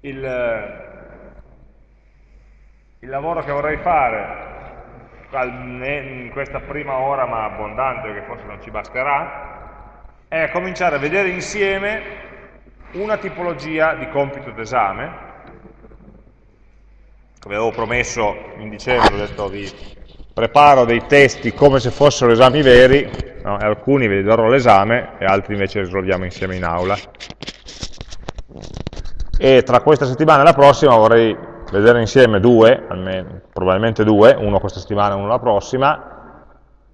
il, il lavoro che vorrei fare in questa prima ora ma abbondante che forse non ci basterà è cominciare a vedere insieme una tipologia di compito d'esame come avevo promesso in dicembre ho detto vi preparo dei testi come se fossero esami veri no? alcuni vi darò l'esame e altri invece risolviamo insieme in aula e tra questa settimana e la prossima vorrei vedere insieme due, almeno, probabilmente due, uno questa settimana e uno la prossima,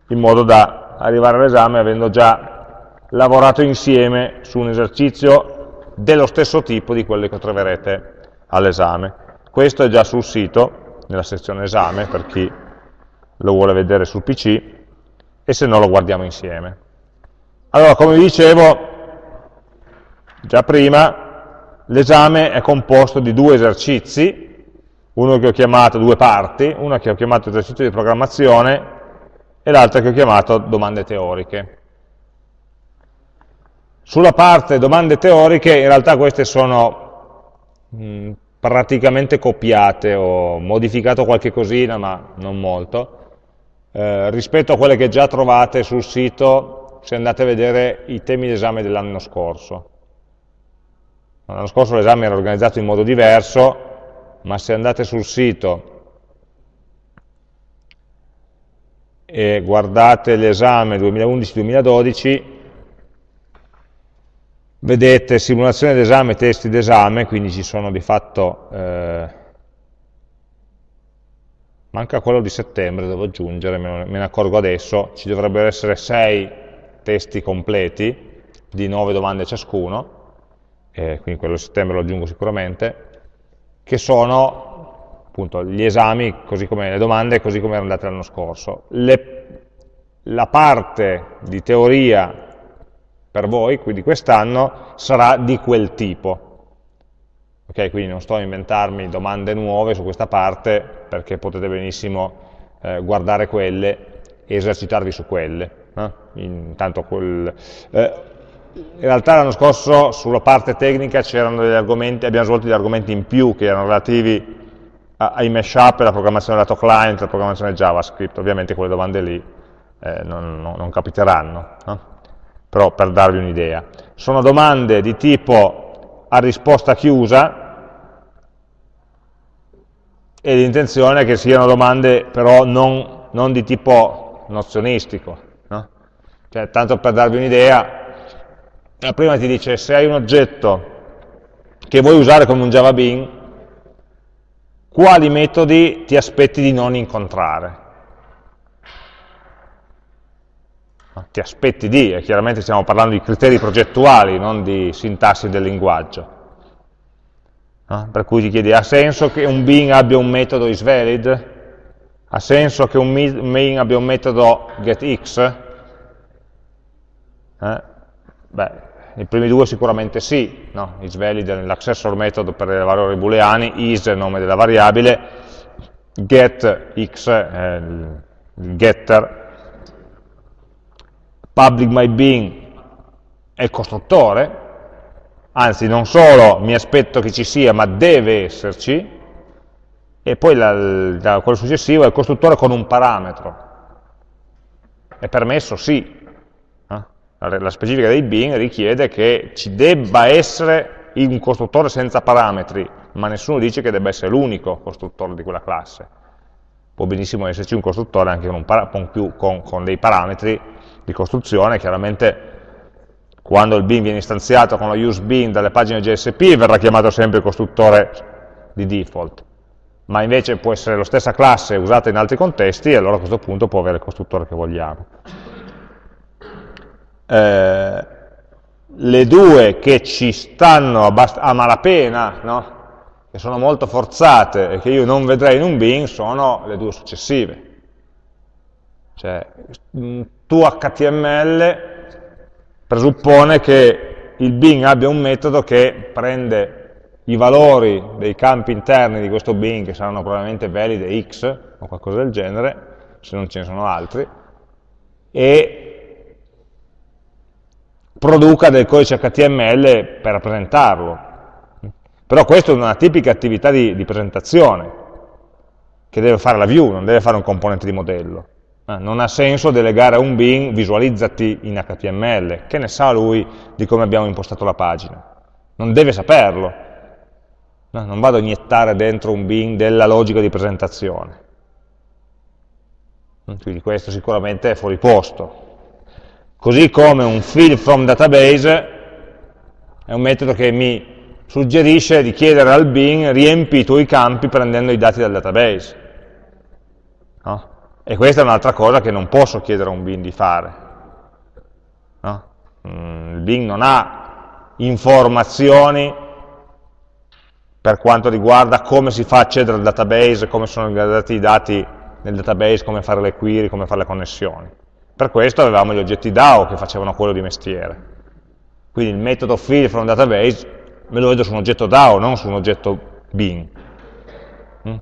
in modo da arrivare all'esame avendo già lavorato insieme su un esercizio dello stesso tipo di quelli che troverete all'esame. Questo è già sul sito, nella sezione esame, per chi lo vuole vedere sul PC, e se no lo guardiamo insieme. Allora, come vi dicevo già prima, l'esame è composto di due esercizi, uno che ho chiamato due parti, una che ho chiamato esercizio di programmazione e l'altra che ho chiamato domande teoriche. Sulla parte domande teoriche, in realtà queste sono mh, praticamente copiate, ho modificato qualche cosina, ma non molto, eh, rispetto a quelle che già trovate sul sito se andate a vedere i temi d'esame dell'anno scorso. L'anno scorso l'esame era organizzato in modo diverso, ma se andate sul sito e guardate l'esame 2011-2012, vedete simulazione d'esame testi d'esame, quindi ci sono di fatto, eh, manca quello di settembre, devo aggiungere, me ne accorgo adesso, ci dovrebbero essere sei testi completi di nove domande ciascuno, eh, quindi quello di settembre lo aggiungo sicuramente, che sono appunto gli esami, così come le domande, così come erano andate l'anno scorso. Le, la parte di teoria per voi, quindi quest'anno, sarà di quel tipo. Ok, quindi non sto a inventarmi domande nuove su questa parte, perché potete benissimo eh, guardare quelle e esercitarvi su quelle. Eh? Intanto quel, eh, in realtà l'anno scorso sulla parte tecnica abbiamo svolto degli argomenti in più che erano relativi ai mashup alla programmazione lato client, alla programmazione JavaScript, ovviamente quelle domande lì eh, non, non, non, capiteranno, no? però per darvi un'idea. Sono domande di tipo a risposta chiusa e l'intenzione è che siano domande però non, non di tipo nozionistico. No? Cioè, tanto per darvi un'idea, la prima ti dice se hai un oggetto che vuoi usare come un Java Bean, quali metodi ti aspetti di non incontrare? Ti aspetti di, e chiaramente stiamo parlando di criteri progettuali, non di sintassi del linguaggio. No? Per cui ti chiedi, ha senso che un bin abbia un metodo isValid? Ha senso che un main abbia un metodo getX? Eh? Beh, i primi due sicuramente sì, no? isValid è l'accessor metodo per i valori booleani, is è il nome della variabile, getX è il getter, public myBean è il costruttore, anzi non solo mi aspetto che ci sia, ma deve esserci, e poi la, la, quello successivo è il costruttore con un parametro. È permesso? Sì, la specifica dei bin richiede che ci debba essere un costruttore senza parametri, ma nessuno dice che debba essere l'unico costruttore di quella classe. Può benissimo esserci un costruttore anche con, un con, più, con, con dei parametri di costruzione, chiaramente quando il bin viene istanziato con lo use bin dalle pagine JSP verrà chiamato sempre il costruttore di default, ma invece può essere la stessa classe usata in altri contesti e allora a questo punto può avere il costruttore che vogliamo eh, le due che ci stanno a malapena, no? che sono molto forzate e che io non vedrei in un bin, sono le due successive. Cioè, tuo HTML presuppone che il bin abbia un metodo che prende i valori dei campi interni di questo bin, che saranno probabilmente valide x o qualcosa del genere, se non ce ne sono altri, e produca del codice HTML per rappresentarlo. Però questa è una tipica attività di, di presentazione che deve fare la view, non deve fare un componente di modello. Eh, non ha senso delegare a un bin visualizzati in HTML, che ne sa lui di come abbiamo impostato la pagina? Non deve saperlo. No, non vado a iniettare dentro un bin della logica di presentazione. Quindi questo sicuramente è fuori posto. Così come un fill from database è un metodo che mi suggerisce di chiedere al bin riempi i tuoi campi prendendo i dati dal database. No? E questa è un'altra cosa che non posso chiedere a un bin di fare. No? Mm, il bin non ha informazioni per quanto riguarda come si fa accedere al database, come sono gradati i dati nel database, come fare le query, come fare le connessioni. Per questo avevamo gli oggetti DAO che facevano quello di mestiere. Quindi il metodo fill from database me lo vedo su un oggetto DAO, non su un oggetto bin. Mm?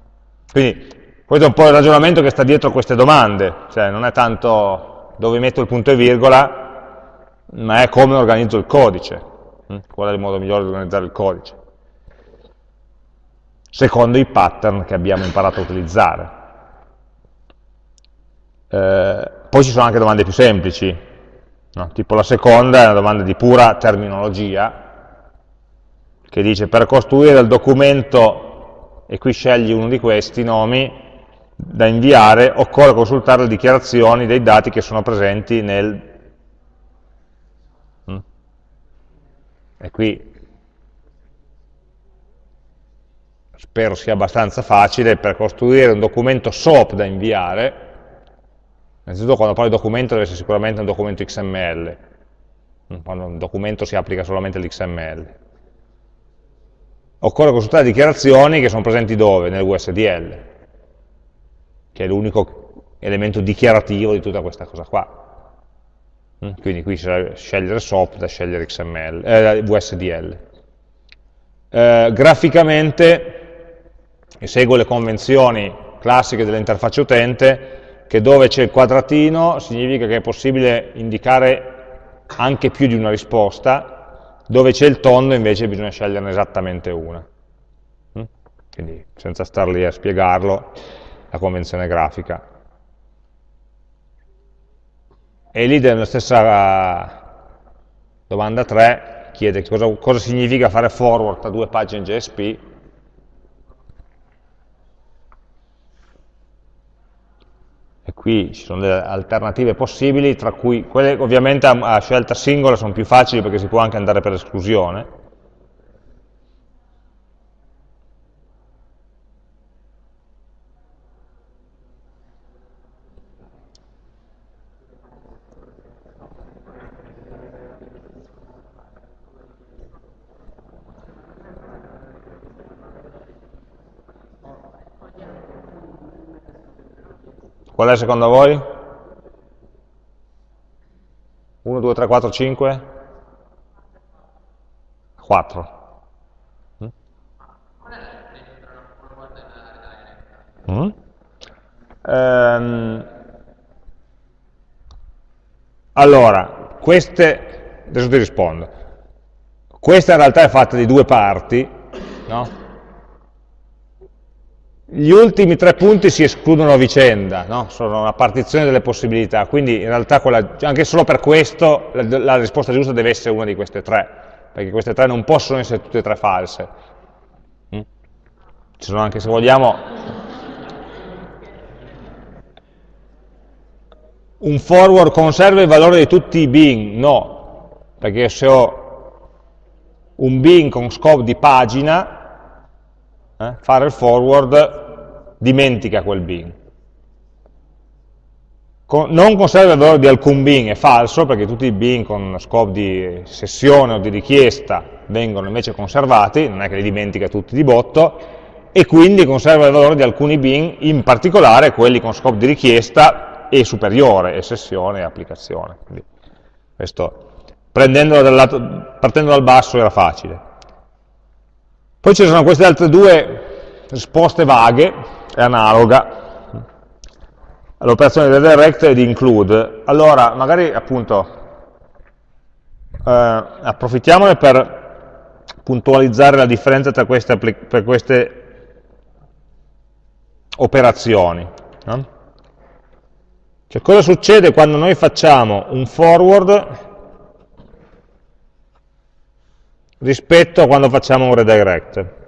Quindi questo è un po' il ragionamento che sta dietro queste domande, cioè non è tanto dove metto il punto e virgola, ma è come organizzo il codice, mm? qual è il modo migliore di organizzare il codice, secondo i pattern che abbiamo imparato a utilizzare. Eh, poi ci sono anche domande più semplici, no? tipo la seconda è una domanda di pura terminologia, che dice per costruire il documento, e qui scegli uno di questi nomi, da inviare, occorre consultare le dichiarazioni dei dati che sono presenti nel... Mm? E qui spero sia abbastanza facile, per costruire un documento SOAP da inviare, innanzitutto quando parlo di documento deve essere sicuramente un documento XML, quando un documento si applica solamente all'XML occorre consultare dichiarazioni che sono presenti dove? Nel USDL, che è l'unico elemento dichiarativo di tutta questa cosa qua. Mm, quindi qui scegliere SOAP da scegliere XML, eh, USDL. Eh, graficamente seguo le convenzioni classiche dell'interfaccia utente, che dove c'è il quadratino significa che è possibile indicare anche più di una risposta, dove c'è il tondo invece bisogna sceglierne esattamente una. Mm? Quindi senza star lì a spiegarlo, la convenzione grafica. E lì nella stessa domanda 3 chiede cosa, cosa significa fare forward tra due pagine JSP qui ci sono delle alternative possibili, tra cui quelle ovviamente a, scelta singola sono più facili perché si può anche andare per esclusione, è secondo voi? 1, 2, 3, 4, 5? 4. Mm? Ehm, allora, queste, adesso ti rispondo, questa in realtà è fatta di due parti, no? Gli ultimi tre punti si escludono a vicenda, no? sono una partizione delle possibilità, quindi in realtà quella, anche solo per questo la, la, risposta giusta deve essere una di queste tre, perché queste tre non possono essere tutte e tre false. Mm? Ci sono anche, se vogliamo, un forward conserva il valore di tutti i bin? No, perché se ho un bin con scope di pagina, eh, fare il forward dimentica quel bin. Con, non conserva il valore di alcun bin, è falso, perché tutti i bin con scopo di sessione o di richiesta vengono invece conservati, non è che li dimentica tutti di botto, e quindi conserva il valore di alcuni bin, in particolare quelli con scopo di richiesta e superiore, e sessione e applicazione. Quindi questo, dal lato, partendo dal basso era facile. Poi ci sono queste altre due risposte vaghe, è analoga all'operazione del direct e di include. Allora, magari appunto eh, approfittiamone per puntualizzare la differenza tra queste, per queste operazioni. No? Cioè, cosa succede quando noi facciamo un forward rispetto a quando facciamo un redirect?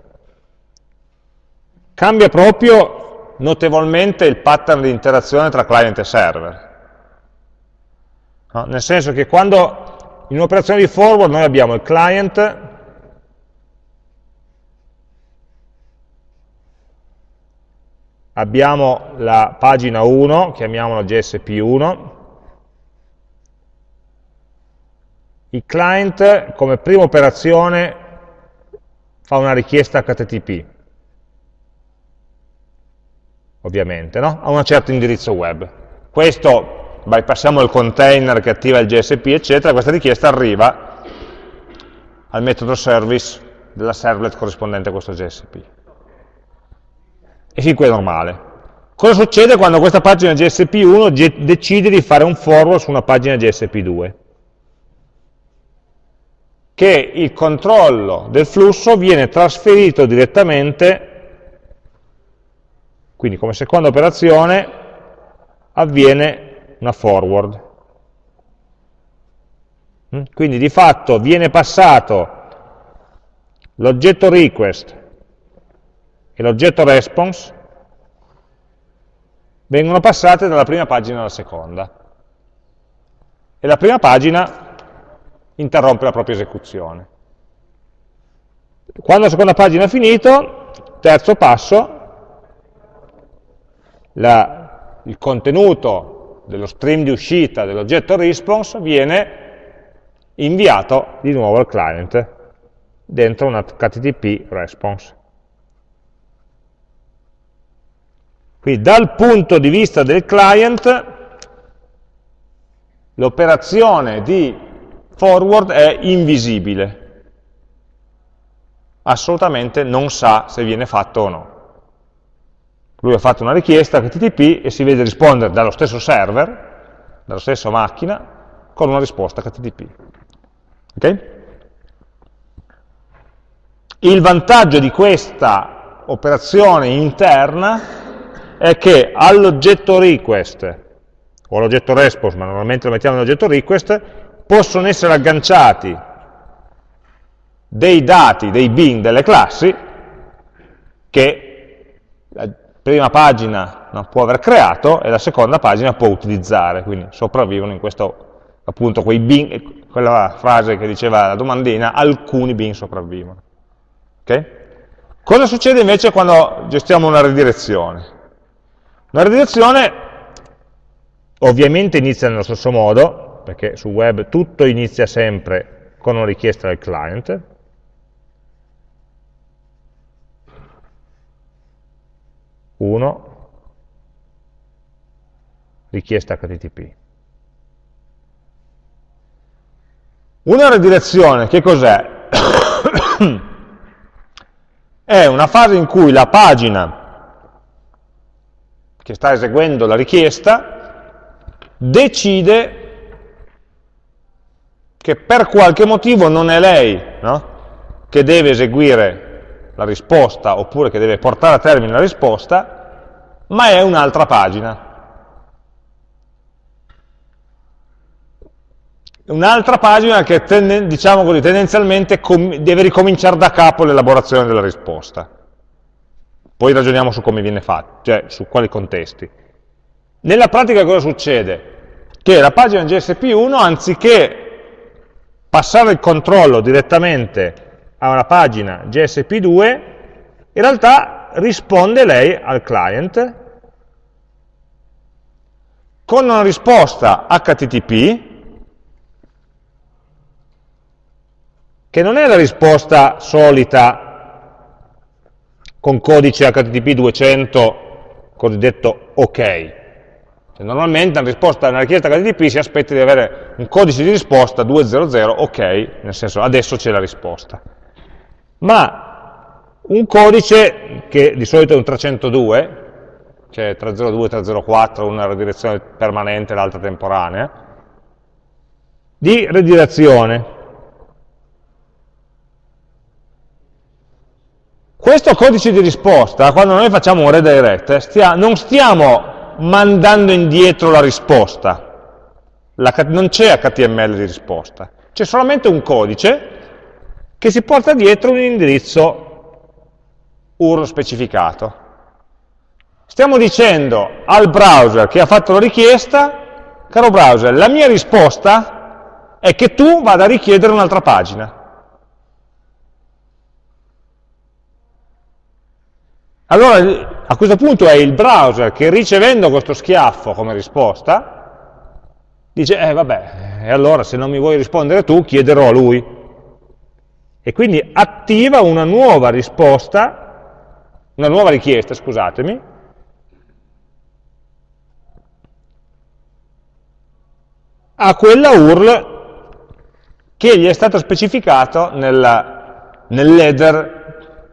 Cambia proprio notevolmente il pattern di interazione tra client e server. No? Nel senso che quando in un'operazione di forward noi abbiamo il client abbiamo la pagina 1, chiamiamola GSP1, il client come prima operazione fa una richiesta HTTP, ovviamente, no? a un certo indirizzo web. Questo, bypassiamo il container che attiva il GSP, eccetera, questa richiesta arriva al metodo service della servlet corrispondente a questo GSP e fin qui è normale. Cosa succede quando questa pagina GSP1 decide di fare un forward su una pagina GSP2? Che il controllo del flusso viene trasferito direttamente, quindi come seconda operazione avviene una forward. Mm? Quindi di fatto viene passato l'oggetto request e l'oggetto response vengono passate dalla prima pagina alla seconda. E la prima pagina interrompe la propria esecuzione. Quando la seconda pagina è finito, terzo passo, la, il contenuto dello stream di uscita dell'oggetto response viene inviato di nuovo al client dentro un HTTP response. Quindi dal punto di vista del client l'operazione di forward è invisibile, assolutamente non sa se viene fatto o no. Lui ha fatto una richiesta HTTP e si vede rispondere dallo stesso server, dalla stessa macchina, con una risposta HTTP. Okay? Il vantaggio di questa operazione interna è che all'oggetto request, o all'oggetto response, ma normalmente lo mettiamo nell'oggetto request, possono essere agganciati dei dati, dei bin delle classi, che prima pagina può aver creato e la seconda pagina può utilizzare, quindi sopravvivono in questo, appunto, quei bin, quella frase che diceva la domandina, alcuni bin sopravvivono. Okay? Cosa succede invece quando gestiamo una ridirezione? La redirezione ovviamente inizia nello stesso modo, perché sul web tutto inizia sempre con una richiesta del client, uno, richiesta HTTP. Una redirezione, che cos'è? È una fase in cui la pagina che sta eseguendo la richiesta, decide che per qualche motivo non è lei no? che deve eseguire la risposta oppure che deve portare a termine la risposta, ma è un'altra pagina. Un'altra pagina che diciamo così, tendenzialmente deve ricominciare da capo l'elaborazione della risposta. Poi ragioniamo su come viene fatto, cioè su quali contesti. Nella pratica cosa succede? Che la pagina GSP1, anziché passare il controllo direttamente a una pagina GSP2, in realtà risponde lei al client con una risposta HTTP che non è la risposta solita con codice HTTP 200 cosiddetto OK. Cioè, normalmente una risposta una richiesta HTTP si aspetta di avere un codice di risposta 200 OK, nel senso adesso c'è la risposta. Ma un codice che di solito è un 302, cioè 302, 304, una redirezione permanente e l'altra temporanea, di redirezione. Questo codice di risposta, quando noi facciamo un redirect, stia, non stiamo mandando indietro la risposta, la, non c'è HTML di risposta, c'è solamente un codice che si porta dietro un indirizzo URL specificato. Stiamo dicendo al browser che ha fatto la richiesta, caro browser, la mia risposta è che tu vada a richiedere un'altra pagina. Allora a questo punto è il browser che ricevendo questo schiaffo come risposta, dice, eh vabbè, e allora se non mi vuoi rispondere tu, chiederò a lui. E quindi attiva una nuova risposta, una nuova richiesta, scusatemi, a quella URL che gli è stato specificato nell'header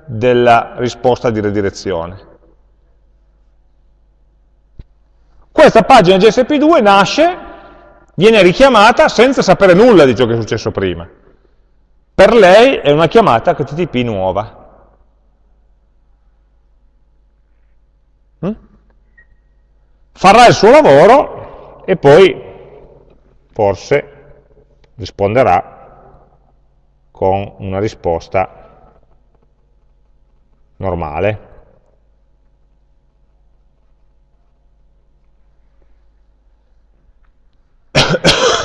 della risposta di redirezione. Questa pagina GSP2 nasce, viene richiamata senza sapere nulla di ciò che è successo prima. Per lei è una chiamata HTTP nuova. Mm? Farà il suo lavoro e poi forse risponderà con una risposta normale.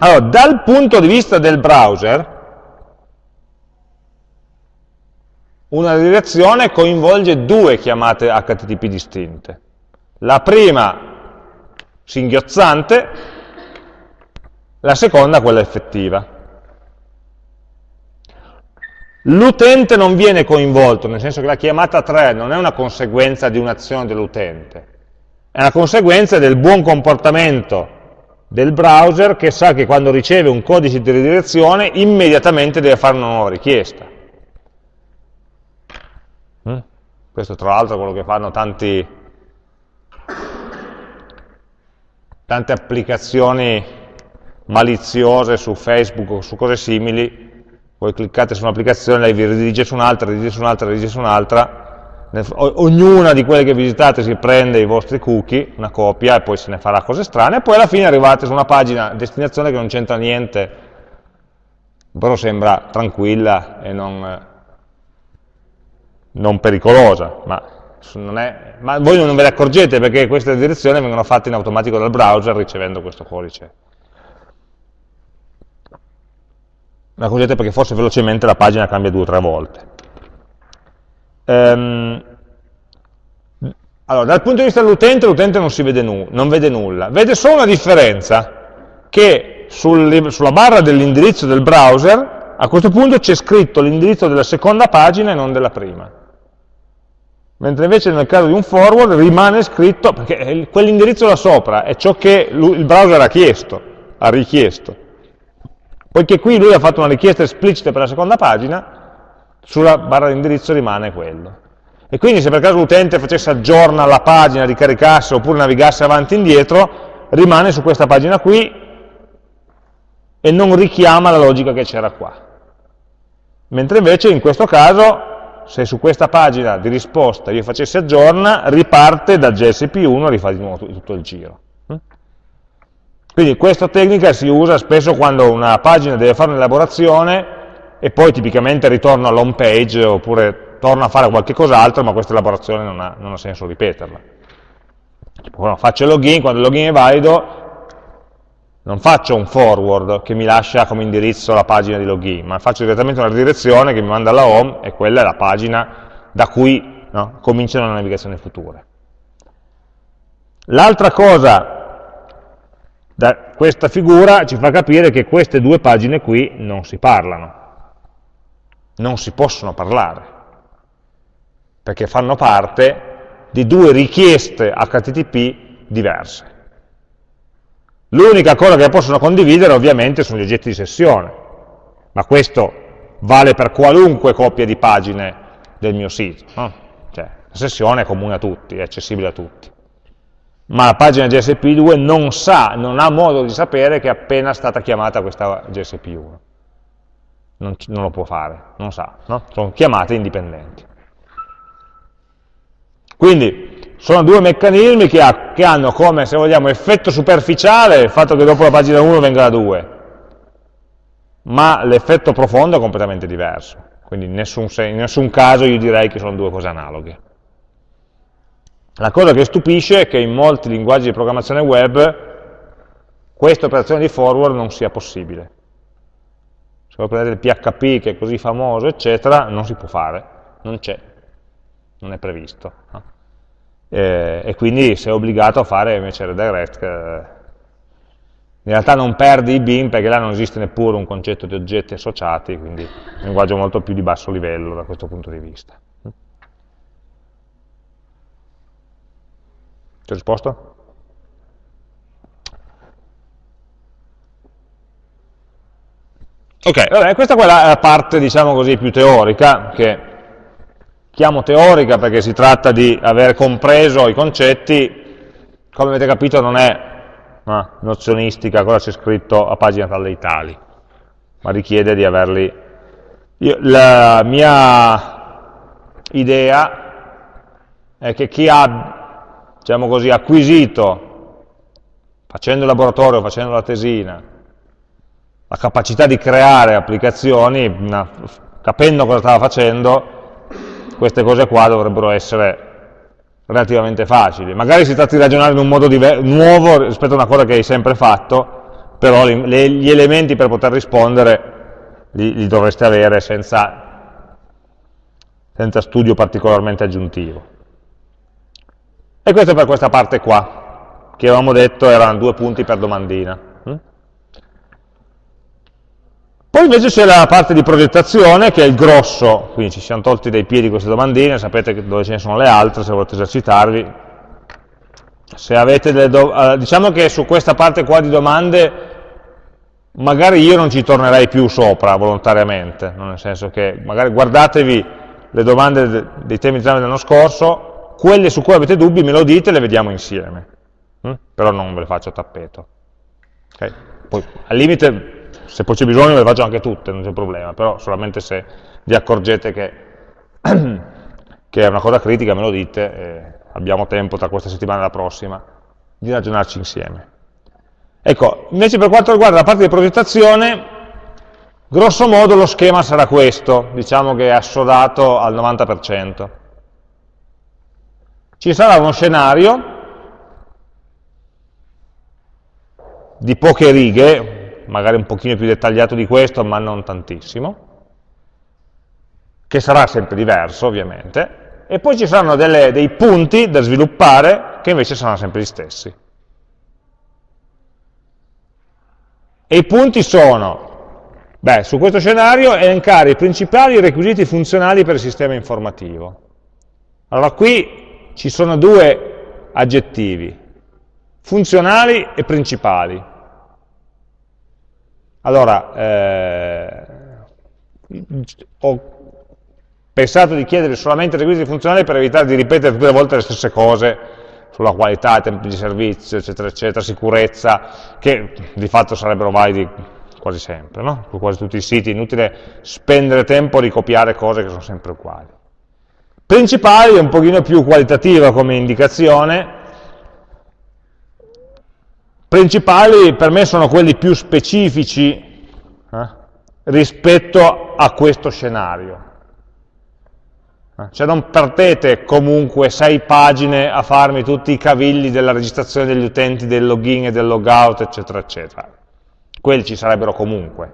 Allora, dal punto di vista del browser, una redirezione coinvolge due chiamate HTTP distinte. La prima singhiozzante, la seconda quella effettiva. L'utente non viene coinvolto, nel senso che la chiamata 3 non è una conseguenza di un'azione dell'utente, è una conseguenza del buon comportamento del browser che sa che quando riceve un codice di redirezione immediatamente deve fare una nuova richiesta. Mm? Questo tra l'altro è quello che fanno tanti, tante applicazioni maliziose su Facebook o su cose simili, voi cliccate su un'applicazione, lei vi ridirige su un'altra, ridirige su un'altra, ridirige su un'altra, ognuna di quelle che visitate si prende i vostri cookie, una copia, e poi se ne farà cose strane, e poi alla fine arrivate su una pagina destinazione che non c'entra niente, però sembra tranquilla e non, non pericolosa, ma, è, ma voi non ve ne accorgete perché queste direzioni vengono fatte in automatico dal browser ricevendo questo codice la cosiddetta perché forse velocemente la pagina cambia due o tre volte. Ehm, allora, dal punto di vista dell'utente, l'utente non, non vede nulla, vede solo una differenza, che sul, sulla barra dell'indirizzo del browser, a questo punto c'è scritto l'indirizzo della seconda pagina e non della prima. Mentre invece nel caso di un forward rimane scritto, perché quell'indirizzo là sopra è ciò che il browser ha chiesto, ha richiesto. Poiché qui lui ha fatto una richiesta esplicita per la seconda pagina, sulla barra di indirizzo rimane quello. E quindi se per caso l'utente facesse aggiorna la pagina, ricaricasse oppure navigasse avanti e indietro, rimane su questa pagina qui e non richiama la logica che c'era qua. Mentre invece in questo caso, se su questa pagina di risposta io facessi aggiorna, riparte da JSP1 e rifà di nuovo tutto il giro. Quindi questa tecnica si usa spesso quando una pagina deve fare un'elaborazione e poi tipicamente ritorna all'home page oppure torna a fare qualche cos'altro, ma questa elaborazione non ha, non ha senso ripeterla. Bueno, faccio il login, quando il login è valido non faccio un forward che mi lascia come indirizzo la pagina di login, ma faccio direttamente una redirezione che mi manda alla home e quella è la pagina da cui no, cominciano le navigazioni future. L'altra cosa da questa figura ci fa capire che queste due pagine qui non si parlano, non si possono parlare, perché fanno parte di due richieste HTTP diverse. L'unica cosa che possono condividere ovviamente sono gli oggetti di sessione, ma questo vale per qualunque coppia di pagine del mio sito. No? Cioè, la sessione è comune a tutti, è accessibile a tutti ma la pagina GSP2 non sa, non ha modo di sapere che è appena stata chiamata questa GSP1. Non, non lo può fare, non sa, no? sono chiamate indipendenti. Quindi sono due meccanismi che, ha, che, hanno come, se vogliamo, effetto superficiale il fatto che dopo la pagina 1 venga la 2, ma l'effetto profondo è completamente diverso. Quindi in nessun, in nessun caso io direi che sono due cose analoghe. La cosa che stupisce è che in molti linguaggi di programmazione web questa operazione di forward non sia possibile. Se voi prendete il PHP che è così famoso, eccetera, non si può fare, non c'è, non è previsto. No? E, e, quindi sei obbligato a fare invece redirect. Eh, in realtà non perdi i bin perché là non esiste neppure un concetto di oggetti associati, quindi è un linguaggio molto più di basso livello da questo punto di vista. Ti ho risposto? Ok, vabbè, questa è la parte, diciamo così, più teorica, che chiamo teorica perché si tratta di aver compreso i concetti, come avete capito non è no, nozionistica, cosa c'è scritto a pagina tal dei tali, ma richiede di averli... Io, la mia idea è che chi ha diciamo così, acquisito, facendo il laboratorio, facendo la tesina, la capacità di creare applicazioni, una, capendo cosa stava facendo, queste cose qua dovrebbero essere relativamente facili. Magari si tratta di ragionare in un modo nuovo rispetto a una cosa che hai sempre fatto, però le, gli elementi per poter rispondere li, li dovreste avere senza, senza studio particolarmente aggiuntivo. E questo per questa parte qua, che avevamo detto erano due punti per domandina. Mm? Poi invece c'è la parte di progettazione, che è il grosso, quindi ci siamo tolti dai piedi queste domandine, sapete dove ce ne sono le altre, se volete esercitarvi. Se avete do eh, diciamo che su questa parte qua di domande, magari io non ci tornerei più sopra volontariamente, nel senso che magari guardatevi le domande dei temi di esame dell'anno scorso, quelle su cui avete dubbi me lo dite e le vediamo insieme, mm? però non ve le faccio a tappeto. Okay? Poi, al limite, se poi c'è bisogno le faccio anche tutte, non c'è problema, però solamente se vi accorgete che, che è una cosa critica me lo dite, e abbiamo tempo tra questa settimana e la prossima di ragionarci insieme. Ecco, invece per quanto riguarda la parte di progettazione, grosso modo lo schema sarà questo, diciamo che è assodato al 90%. Ci sarà uno scenario di poche righe, magari un pochino più dettagliato di questo, ma non tantissimo, che sarà sempre diverso ovviamente, e poi ci saranno delle, dei punti da sviluppare che invece saranno sempre gli stessi. E i punti sono, beh, su questo scenario, elencare i principali requisiti funzionali per il sistema informativo. Allora qui ci sono due aggettivi, funzionali e principali. Allora, eh, ho pensato di chiedere solamente requisiti funzionali per evitare di ripetere le volte le stesse cose sulla qualità, tempi di servizio, eccetera, eccetera, sicurezza, che di fatto sarebbero validi quasi sempre, no? su quasi tutti i siti, inutile spendere tempo a ricopiare cose che sono sempre uguali. Principali è un pochino più qualitativa come indicazione, principali per me sono quelli più specifici eh, rispetto a questo scenario. Eh, cioè non partete comunque sei pagine a farmi tutti i cavilli della registrazione degli utenti, del login e del logout, eccetera, eccetera. Quelli ci sarebbero comunque.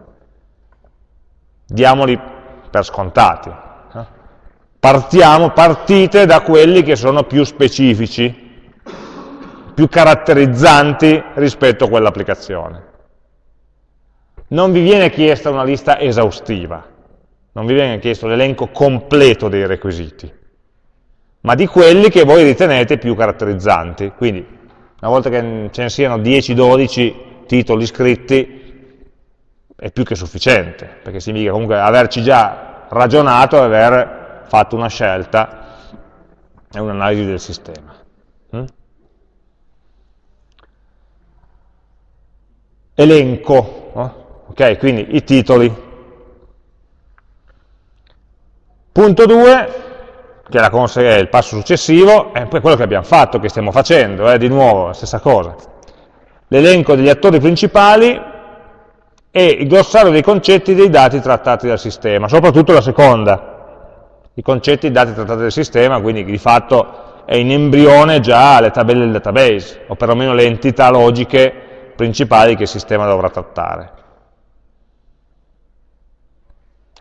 Diamoli per scontati partiamo, partite da quelli che sono più specifici, più caratterizzanti rispetto a quell'applicazione. Non vi viene chiesta una lista esaustiva, non vi viene chiesto l'elenco completo dei requisiti, ma di quelli che voi ritenete più caratterizzanti. Quindi, una volta che ce ne siano 10-12 titoli scritti, è più che sufficiente, perché significa comunque averci già ragionato e aver fatto una scelta e un'analisi del sistema. Elenco, ok? Quindi i titoli, punto 2, che è, il passo successivo, è quello che abbiamo fatto, che stiamo facendo, eh, di nuovo, la stessa cosa. L'elenco degli attori principali e il glossario dei concetti dei dati trattati dal sistema, soprattutto la seconda, i concetti dei dati trattati dal sistema, quindi di fatto è in embrione già le tabelle del database, o perlomeno le entità logiche principali che il sistema dovrà trattare.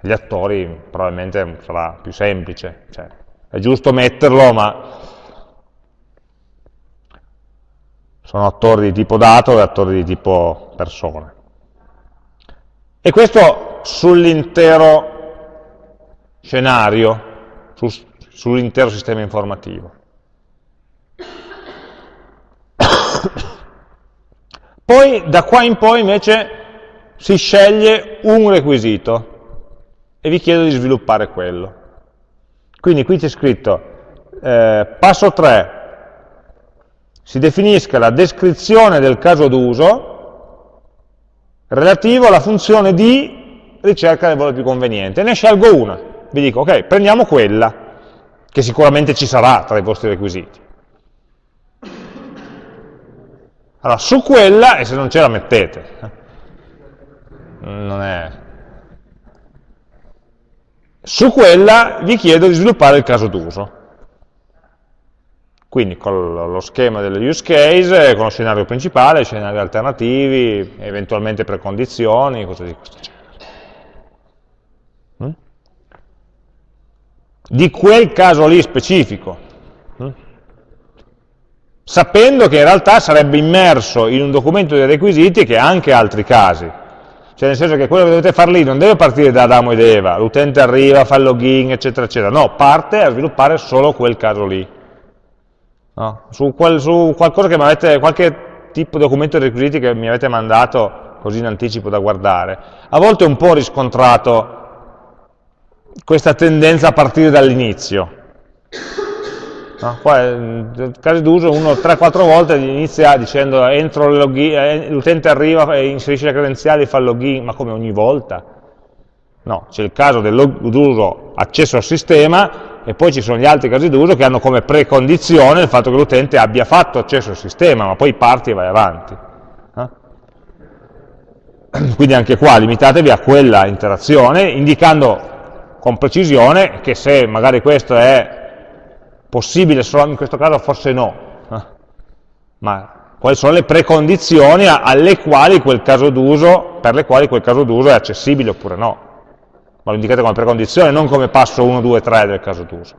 Gli attori probabilmente sarà più semplice, cioè, è giusto metterlo, ma sono attori di tipo dato e attori di tipo persone. E questo sull'intero scenario, su, sull'intero sistema informativo. Poi da qua in poi invece si sceglie un requisito e vi chiedo di sviluppare quello. Quindi qui c'è scritto eh, passo 3, si definisca la descrizione del caso d'uso relativo alla funzione di ricerca del valore più conveniente. Ne scelgo una, vi dico, ok, prendiamo quella, che sicuramente ci sarà tra i vostri requisiti. Allora, su quella, e se non ce la mettete, non è... Su quella vi chiedo di sviluppare il caso d'uso. Quindi con lo schema delle use case, con lo scenario principale, scenari alternativi, eventualmente precondizioni, cose di questo genere. Mm? Di quel caso lì specifico. Sapendo che in realtà sarebbe immerso in un documento dei requisiti che ha anche altri casi. Cioè nel senso che quello che dovete fare lì non deve partire da Adamo ed Eva, l'utente arriva, fa il login, eccetera, eccetera. No, parte a sviluppare solo quel caso lì no? su, qual, su, avete, qualche tipo di documento di requisiti che mi avete mandato così in anticipo da guardare. A volte ho un po' riscontrato questa tendenza a partire dall'inizio. No? Nel caso d'uso uno 3-4 volte inizia dicendo entro eh, l'utente arriva e inserisce le credenziali e fa il login, ma come ogni volta? No, c'è il caso dell'uso accesso al sistema e poi ci sono gli altri casi d'uso che hanno come precondizione il fatto che l'utente abbia fatto accesso al sistema, ma poi parti e vai avanti. Eh? Quindi anche qua limitatevi a quella interazione, indicando con precisione che se magari questo è possibile solo in questo caso, forse no. Eh? Ma quali sono le precondizioni alle quali quel caso d'uso, per le quali quel caso d'uso è accessibile oppure no ma lo indicate come precondizione, non come passo 1, 2, 3 del caso d'uso.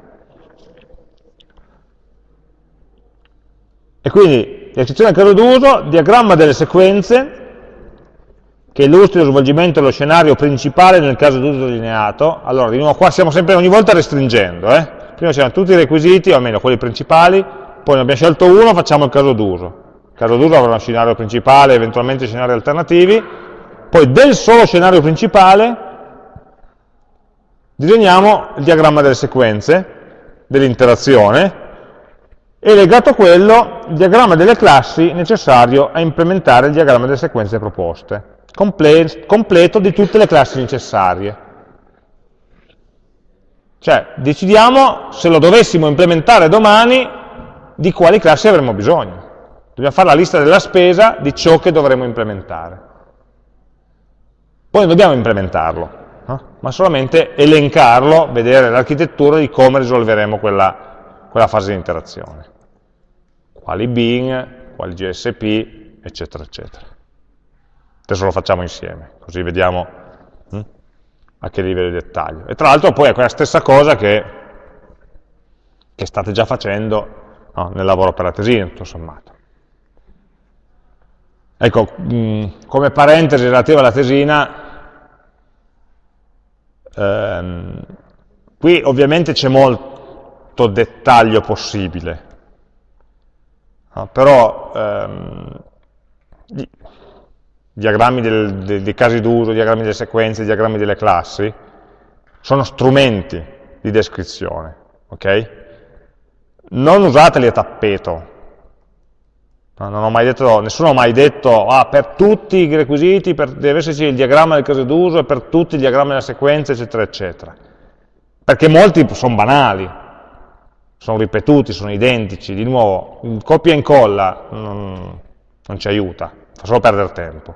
E quindi, descrizione del caso d'uso, diagramma delle sequenze, che illustri lo svolgimento dello scenario principale nel caso d'uso delineato. Allora, di nuovo, qua stiamo sempre ogni volta restringendo. Eh? Prima c'erano tutti i requisiti, o almeno quelli principali, poi ne abbiamo scelto uno, facciamo il caso d'uso. Il caso d'uso avrà uno scenario principale, eventualmente scenari alternativi, poi del solo scenario principale disegniamo il diagramma delle sequenze, dell'interazione, e legato a quello il diagramma delle classi necessario a implementare il diagramma delle sequenze proposte, comple completo di tutte le classi necessarie. Cioè, decidiamo se lo dovessimo implementare domani, di quali classi avremo bisogno. Dobbiamo fare la lista della spesa di ciò che dovremo implementare. Poi non dobbiamo implementarlo, no? ma solamente elencarlo, vedere l'architettura di come risolveremo quella, quella fase di interazione. Quali bin, quali GSP, eccetera, eccetera. Adesso lo facciamo insieme, così vediamo hm, a che livello di dettaglio. E tra l'altro poi è quella stessa cosa che, che state già facendo no, nel lavoro per la tesina, tutto sommato. Ecco, mh, come parentesi relativa alla tesina, Ehm, qui ovviamente c'è molto dettaglio possibile, no? però ehm, diagrammi del, dei, dei casi d'uso, diagrammi delle sequenze, diagrammi delle classi, sono strumenti di descrizione, ok? Non usateli a tappeto, No, detto, nessuno ha mai detto, ah, per tutti i requisiti per, deve esserci il diagramma del caso d'uso e per tutti il diagramma della sequenza, eccetera, eccetera. perché molti sono banali, sono ripetuti, sono identici, di nuovo, copia e incolla non, non ci aiuta, fa solo perdere tempo.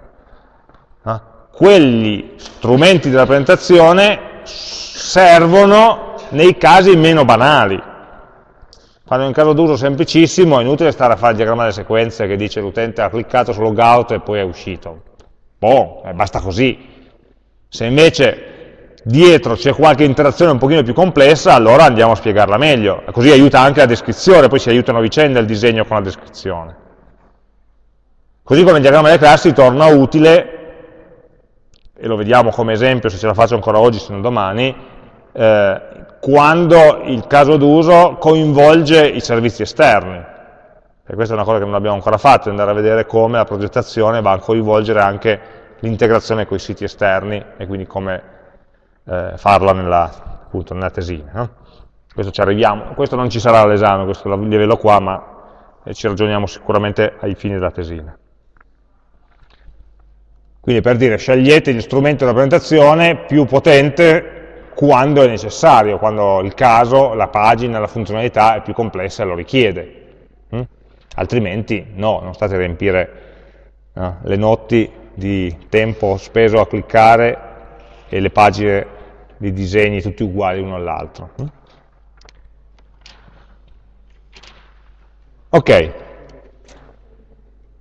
Eh? Quegli strumenti della presentazione servono nei casi meno banali. Quando è un caso d'uso semplicissimo è inutile stare a fare il diagramma delle sequenze che dice l'utente ha cliccato su logout e poi è uscito. Boh, eh, basta così. Se invece dietro c'è qualche interazione un pochino più complessa, allora andiamo a spiegarla meglio. Così aiuta anche la descrizione, poi si aiutano a vicenda il disegno con la descrizione. Così come il diagramma delle classi torna utile, e lo vediamo come esempio se ce la faccio ancora oggi se non domani, eh, quando il caso d'uso coinvolge i servizi esterni. E questa è una cosa che non abbiamo ancora fatto, andare a vedere come la progettazione va a coinvolgere anche l'integrazione con i siti esterni e quindi come eh, farla nella, appunto, nella tesina. No? Questo ci arriviamo, questo non ci sarà all'esame, questo livello qua, ma eh, ci ragioniamo sicuramente ai fini della tesina. Quindi per dire, scegliete gli strumenti della presentazione più potente quando è necessario, quando il caso, la pagina, la funzionalità è più complessa e lo richiede. Mm? Altrimenti no, non state a riempire no, le notti di tempo speso a cliccare e le pagine di disegni tutti uguali l'uno all'altro. Mm? Ok,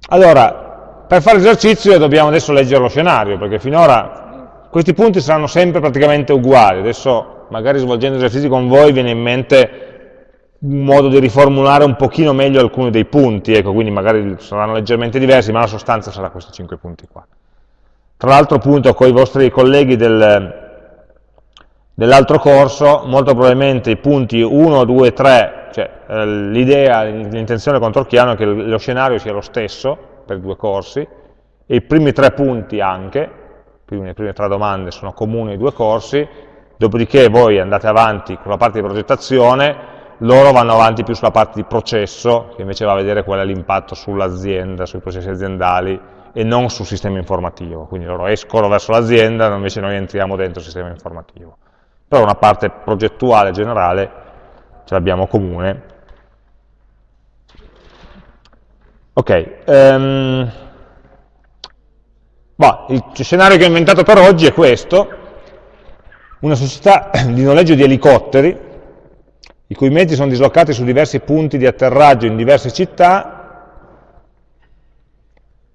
allora per fare l'esercizio dobbiamo adesso leggere lo scenario, perché finora questi punti saranno sempre praticamente uguali, adesso magari svolgendo esercizi con voi viene in mente un modo di riformulare un pochino meglio alcuni dei punti, ecco, quindi magari saranno leggermente diversi, ma la sostanza sarà questi cinque punti qua. Tra l'altro appunto con i vostri colleghi del, dell'altro corso, molto probabilmente i punti 1, 2, 3, cioè eh, l'idea, l'intenzione con Torchiano è che lo scenario sia lo stesso per due corsi, e i primi tre punti anche, quindi le prime tre domande sono comuni ai due corsi, dopodiché voi andate avanti con la parte di progettazione, loro vanno avanti più sulla parte di processo, che invece va a vedere qual è l'impatto sull'azienda, sui processi aziendali, e non sul sistema informativo. Quindi loro escono verso l'azienda, invece noi entriamo dentro il sistema informativo. Però una parte progettuale generale ce l'abbiamo comune. Ok, um, Bah, il scenario che ho inventato per oggi è questo, una società di noleggio di elicotteri, i cui mezzi sono dislocati su diversi punti di atterraggio in diverse città,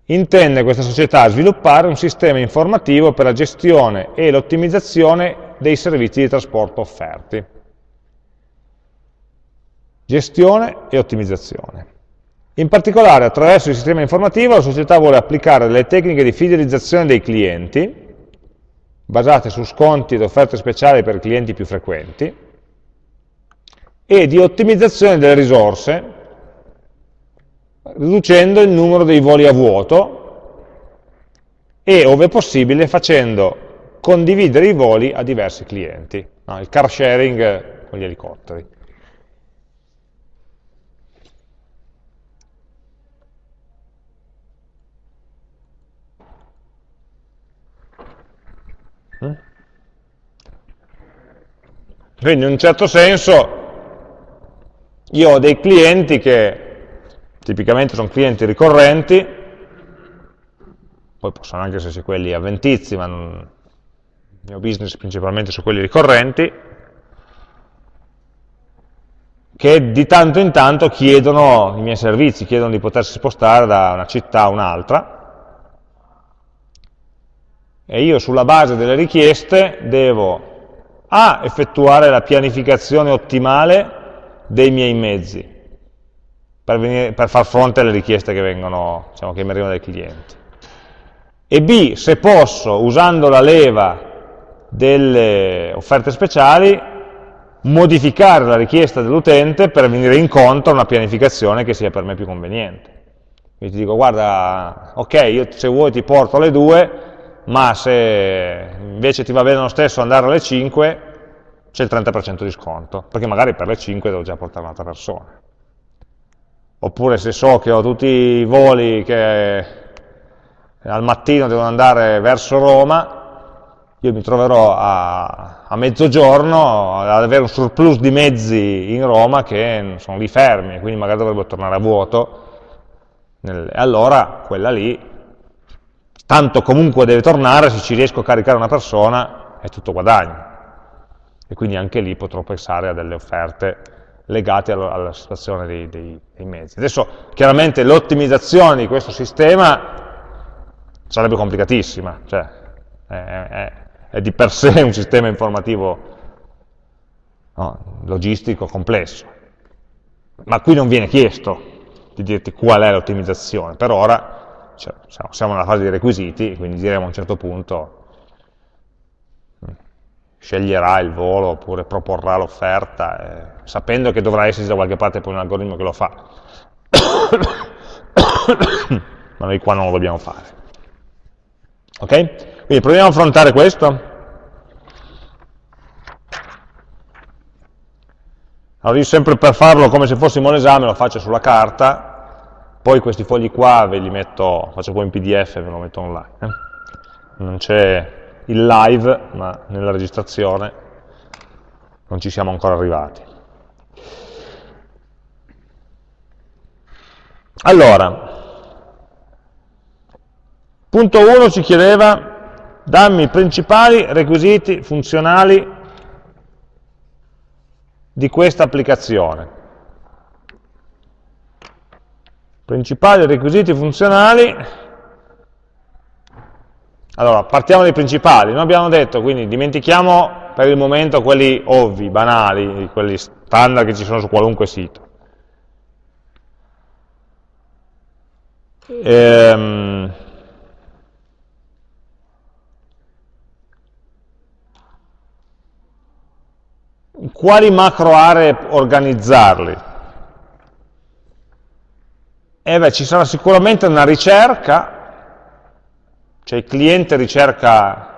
intende questa società sviluppare un sistema informativo per la gestione e l'ottimizzazione dei servizi di trasporto offerti. Gestione e ottimizzazione. In particolare, attraverso il sistema informativo, la società vuole applicare delle tecniche di fidelizzazione dei clienti, basate su sconti ed offerte speciali per clienti più frequenti, e di ottimizzazione delle risorse, riducendo il numero dei voli a vuoto e, ove possibile, facendo condividere i voli a diversi clienti, no, il car sharing con gli elicotteri. Quindi in un certo senso io ho dei clienti che tipicamente sono clienti ricorrenti, poi possono anche esserci quelli avventizi, ma non, il mio business principalmente su quelli ricorrenti, che di tanto in tanto chiedono i miei servizi, chiedono di potersi spostare da una città a un'altra, e io sulla base delle richieste devo a effettuare la pianificazione ottimale dei miei mezzi per, venire, per far fronte alle richieste che, vengono, diciamo, che mi arrivano dai clienti. E B, se posso, usando la leva delle offerte speciali, modificare la richiesta dell'utente per venire incontro a una pianificazione che sia per me più conveniente. Quindi ti dico, guarda, ok, io se vuoi ti porto alle due, ma se invece ti va bene lo stesso andare alle 5, c'è il 30% di sconto, perché magari per le 5 devo già portare un'altra persona. Oppure se so che ho tutti i voli che al mattino devono andare verso Roma, io mi troverò a, a mezzogiorno ad avere un surplus di mezzi in Roma che sono lì fermi, quindi magari dovrebbero tornare a vuoto, e allora quella lì, tanto comunque deve tornare, se ci riesco a caricare una persona è tutto guadagno. E quindi anche lì potrò pensare a delle offerte legate alla, alla situazione dei, dei, dei mezzi. Adesso chiaramente l'ottimizzazione di questo sistema sarebbe complicatissima, cioè è, è, è di per sé un sistema informativo no, logistico complesso. Ma qui non viene chiesto di dirti qual è l'ottimizzazione, per ora cioè, siamo nella fase dei requisiti, quindi diremo a un certo punto mm, sceglierà il volo oppure proporrà l'offerta, eh, sapendo che dovrà esserci da qualche parte poi un algoritmo che lo fa. Ma noi qua non lo dobbiamo fare. Ok? Quindi proviamo a affrontare questo. Allora io sempre per farlo come se fossimo un esame lo faccio sulla carta, poi questi fogli qua ve li metto, faccio poi in pdf e ve lo metto online. Eh? Non c'è il live, ma nella registrazione non ci siamo ancora arrivati. Allora, punto 1 ci chiedeva dammi i principali requisiti funzionali di questa applicazione. Principali requisiti funzionali, allora partiamo dai principali, noi abbiamo detto, quindi dimentichiamo per il momento quelli ovvi, banali, quelli standard che ci sono su qualunque sito. Ehm, quali macro aree organizzarli? Eh beh, ci sarà sicuramente una ricerca, cioè il cliente ricerca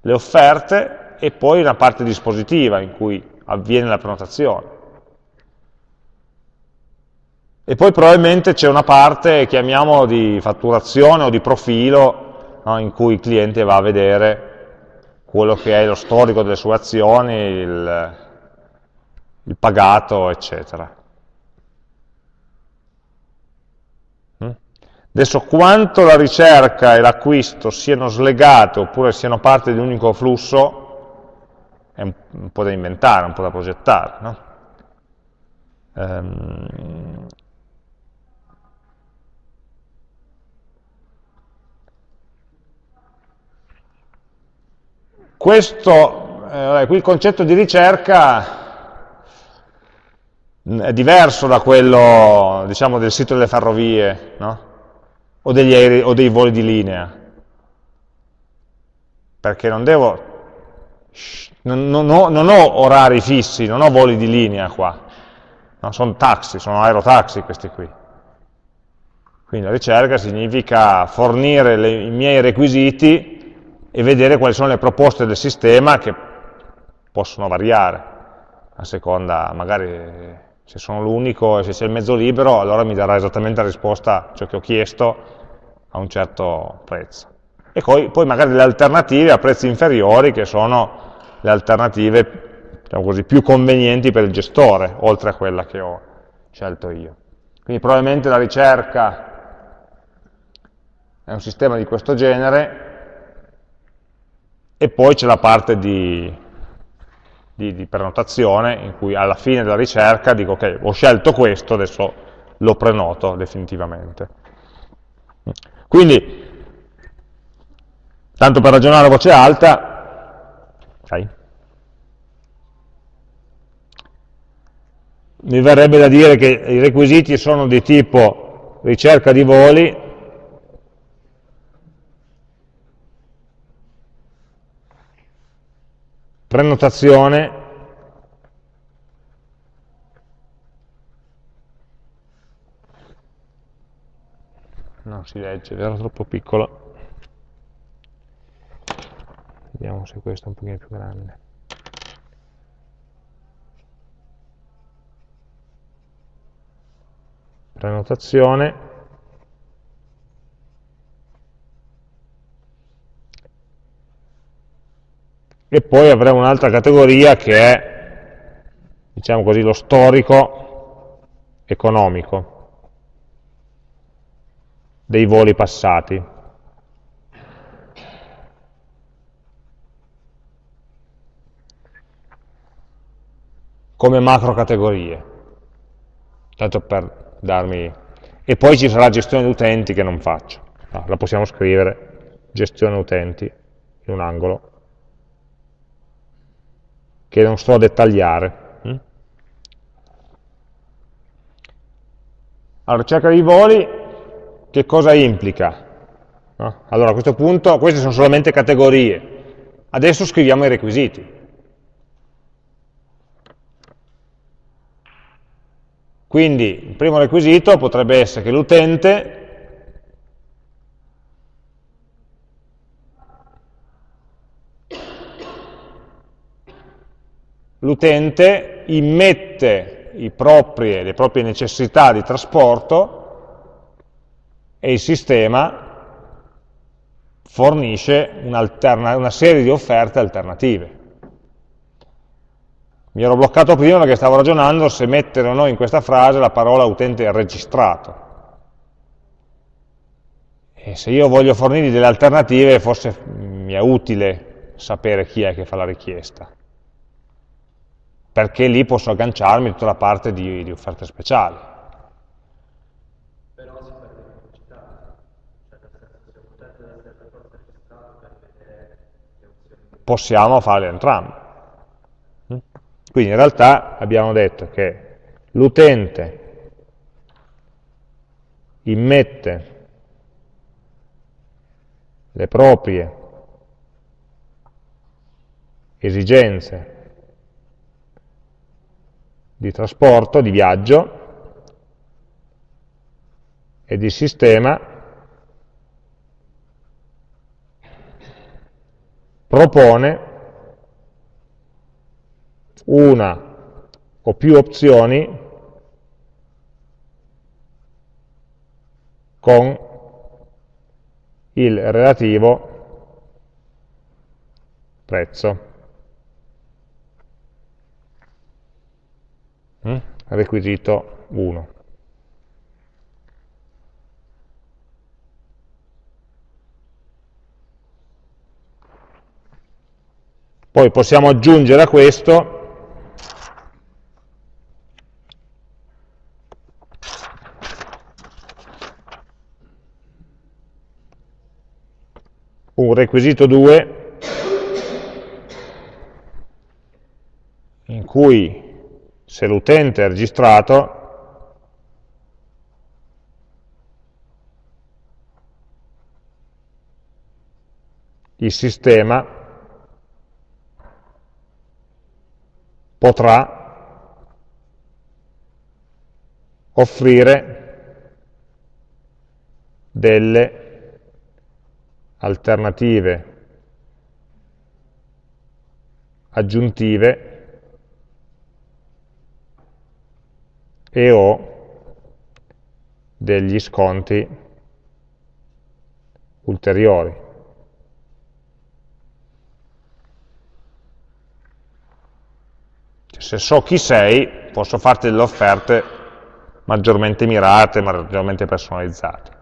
le offerte e poi una parte dispositiva in cui avviene la prenotazione. E poi probabilmente c'è una parte, chiamiamo di fatturazione o di profilo, no, in cui il cliente va a vedere quello che è lo storico delle sue azioni, il, il pagato, eccetera. Adesso quanto la ricerca e l'acquisto siano slegate oppure siano parte di un unico flusso è un, po' da inventare, un po' da progettare. No? Um, Questo, eh, qui il concetto di ricerca è diverso da quello diciamo, del sito delle ferrovie no? O, aerei, o, dei voli di linea, perché non devo, non, non, ho, non ho, orari fissi, non ho voli di linea qua, no? sono taxi, sono aerotaxi questi qui. Quindi la ricerca significa fornire le, i miei requisiti e vedere quali sono le proposte del sistema che possono variare a seconda, magari se sono l'unico e se c'è il mezzo libero, allora mi darà esattamente la risposta ciò che ho chiesto a un certo prezzo. E poi, poi magari le alternative a prezzi inferiori, che sono le alternative diciamo così, più convenienti per il gestore, oltre a quella che ho scelto io. Quindi probabilmente la ricerca è un sistema di questo genere, e poi c'è la parte di, di, di, prenotazione in cui alla fine della ricerca dico ok, ho scelto questo, adesso lo prenoto definitivamente. Quindi, tanto per ragionare a voce alta, okay. mi verrebbe da dire che i requisiti sono di tipo ricerca di voli, prenotazione, non si legge, era troppo piccolo, vediamo se questo è un pochino più grande. Prenotazione, e poi avremo un'altra categoria che è, diciamo così, lo storico economico dei voli passati. come macro categorie, tanto per darmi... E poi ci sarà gestione utenti che non faccio, la possiamo scrivere, gestione utenti, in un angolo, che non sto a dettagliare. Mm? Allora, ricerca dei voli, che cosa implica? Allora, a questo punto, queste sono solamente categorie. Adesso scriviamo i requisiti. Quindi il primo requisito potrebbe essere che l'utente l'utente immette propri, le proprie necessità di trasporto e il sistema fornisce una serie di offerte alternative. Mi ero bloccato prima perché stavo ragionando se mettere o no in questa frase la parola utente registrato. E se io voglio fornirgli delle alternative, forse mi è utile sapere chi è che fa la richiesta perché lì posso agganciarmi tutta la parte di, di offerte speciali. Però si perde velocità, cioè nel senso se deve essere per forza registrato per vedere le opzioni. Possiamo farle entrambe. Mm? Quindi in realtà abbiamo detto che l'utente immette le proprie esigenze di trasporto, di viaggio, e di sistema propone una o più opzioni con il relativo prezzo. Mm? requisito 1. Poi possiamo aggiungere a questo un requisito 2 in cui se l'utente è registrato, il sistema potrà offrire delle alternative aggiuntive e ho degli sconti ulteriori. Cioè, se so chi sei, posso farti delle offerte maggiormente mirate, maggiormente personalizzate.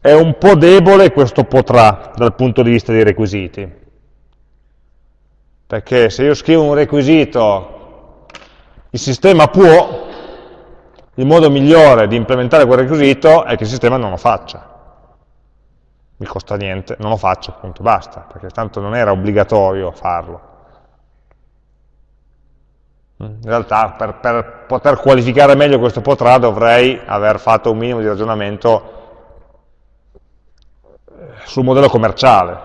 È un po' debole questo potrà dal punto di vista dei requisiti, perché se io scrivo un requisito il sistema può, il modo migliore di implementare quel requisito è che il sistema non lo faccia. Mi costa niente, non lo faccio, appunto, basta, perché tanto non era obbligatorio farlo. In realtà per, per poter qualificare meglio questo potrà dovrei aver fatto un minimo di ragionamento sul modello commerciale,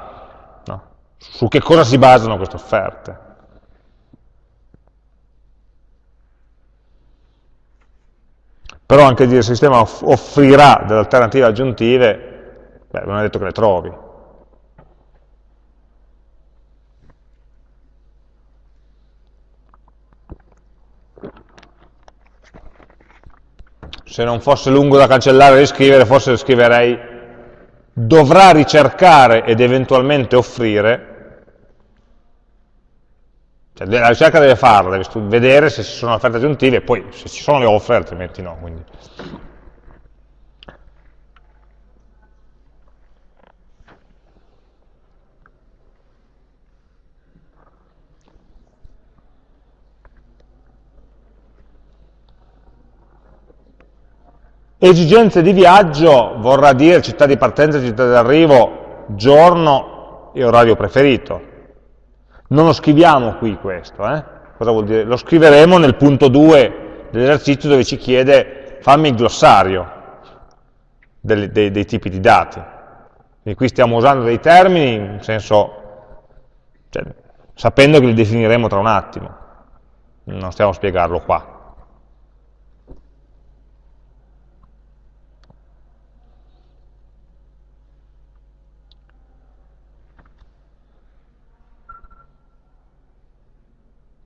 no? su che cosa si basano queste offerte. Però anche dire il sistema offrirà delle alternative aggiuntive, beh, non è detto che le trovi. Se non fosse lungo da cancellare e riscrivere, forse scriverei dovrà ricercare ed eventualmente offrire cioè, la ricerca deve farla, deve vedere se ci sono offerte aggiuntive e poi se ci sono le offre, altrimenti no. Quindi. Esigenze di viaggio vorrà dire città di partenza, città di arrivo, giorno e orario preferito. Non lo scriviamo qui questo, eh? cosa vuol dire? Lo scriveremo nel punto 2 dell'esercizio dove ci chiede fammi il glossario dei, dei, dei tipi di dati. Quindi qui stiamo usando dei termini in senso, cioè, sapendo che li definiremo tra un attimo, non stiamo a spiegarlo qua.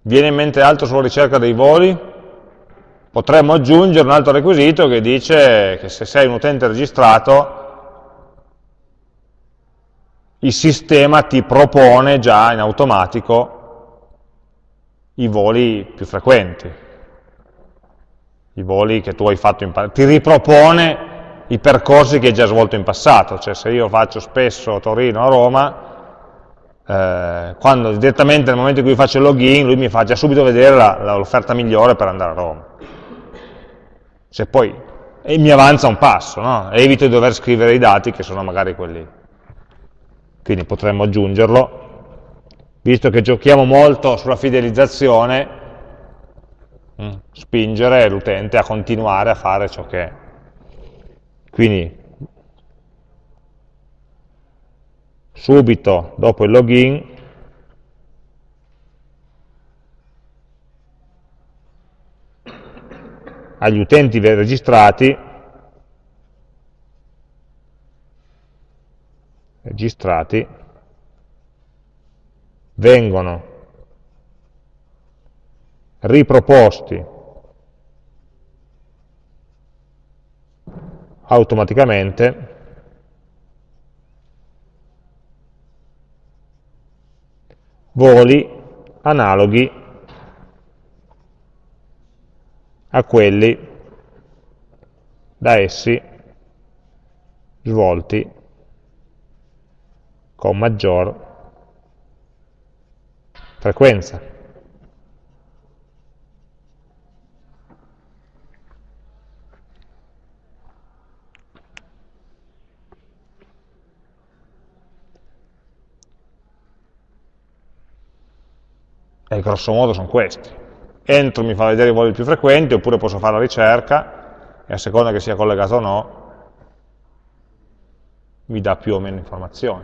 Viene in mente altro sulla ricerca dei voli? Potremmo aggiungere un altro requisito che dice che se sei un utente registrato, il sistema ti propone già in automatico i voli più frequenti, i voli che tu hai fatto in passato, ti ripropone i percorsi che hai già svolto in passato, cioè se io faccio spesso Torino a Roma, eh, quando direttamente nel momento in cui faccio il login lui mi fa già subito vedere l'offerta migliore per andare a Roma. Se poi, e mi avanza un passo, no? evito di dover scrivere i dati che sono magari quelli. Quindi potremmo aggiungerlo, visto che giochiamo molto sulla fidelizzazione, mm, spingere l'utente a continuare a fare ciò che è. Quindi subito dopo il login agli utenti registrati registrati vengono riproposti automaticamente voli analoghi a quelli da essi svolti con maggior frequenza. E grosso modo sono questi. Entro mi fa vedere i voli più frequenti, oppure posso fare la ricerca, e a seconda che sia collegato o no, mi dà più o meno informazioni.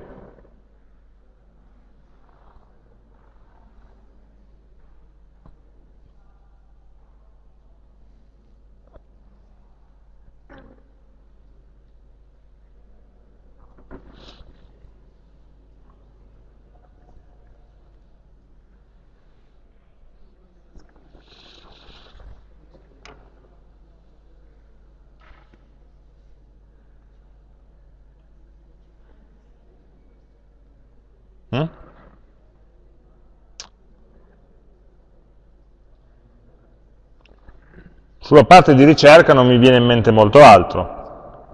Sulla parte di ricerca non mi viene in mente molto altro.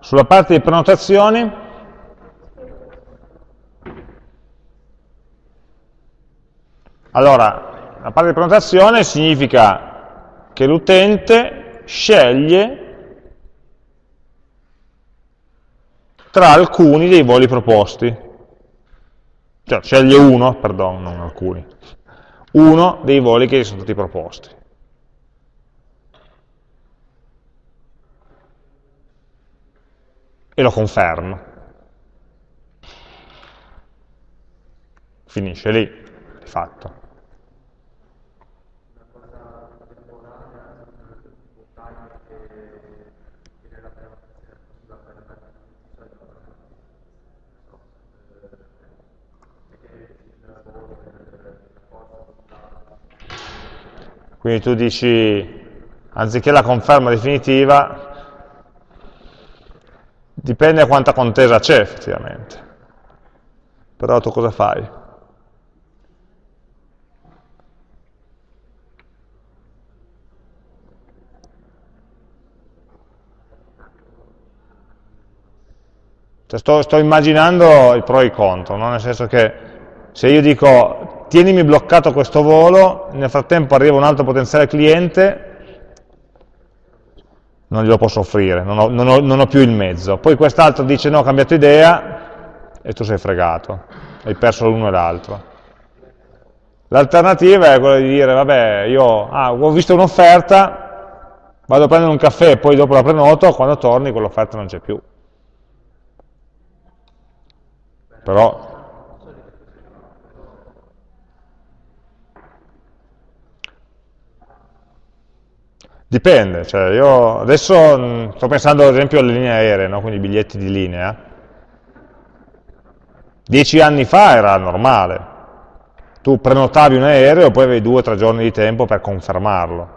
Sulla parte di prenotazioni, allora, la parte di prenotazione significa che l'utente sceglie tra alcuni dei voli proposti. Cioè, sceglie uno, perdono, non alcuni, uno dei voli che gli sono stati proposti. E lo confermo. Finisce lì, di fatto. Quindi tu dici, anziché la conferma definitiva, Dipende da quanta contesa c'è effettivamente. Però tu cosa fai? Cioè sto, sto, immaginando i pro e i contro, no? nel senso che se io dico tienimi bloccato questo volo, nel frattempo arriva un altro potenziale cliente, non glielo posso offrire, non ho, non ho, non ho più il mezzo. Poi quest'altro dice no, ho cambiato idea e tu sei fregato, hai perso l'uno e l'altro. L'alternativa è quella di dire, vabbè, io ah, ho visto un'offerta, vado a prendere un caffè e poi dopo la prenoto, quando torni quell'offerta non c'è più. Però Dipende, cioè io adesso mh, sto pensando ad esempio alle linee aeree, no? quindi biglietti di linea. Dieci anni fa era normale, tu prenotavi un aereo e poi avevi due o tre giorni di tempo per confermarlo.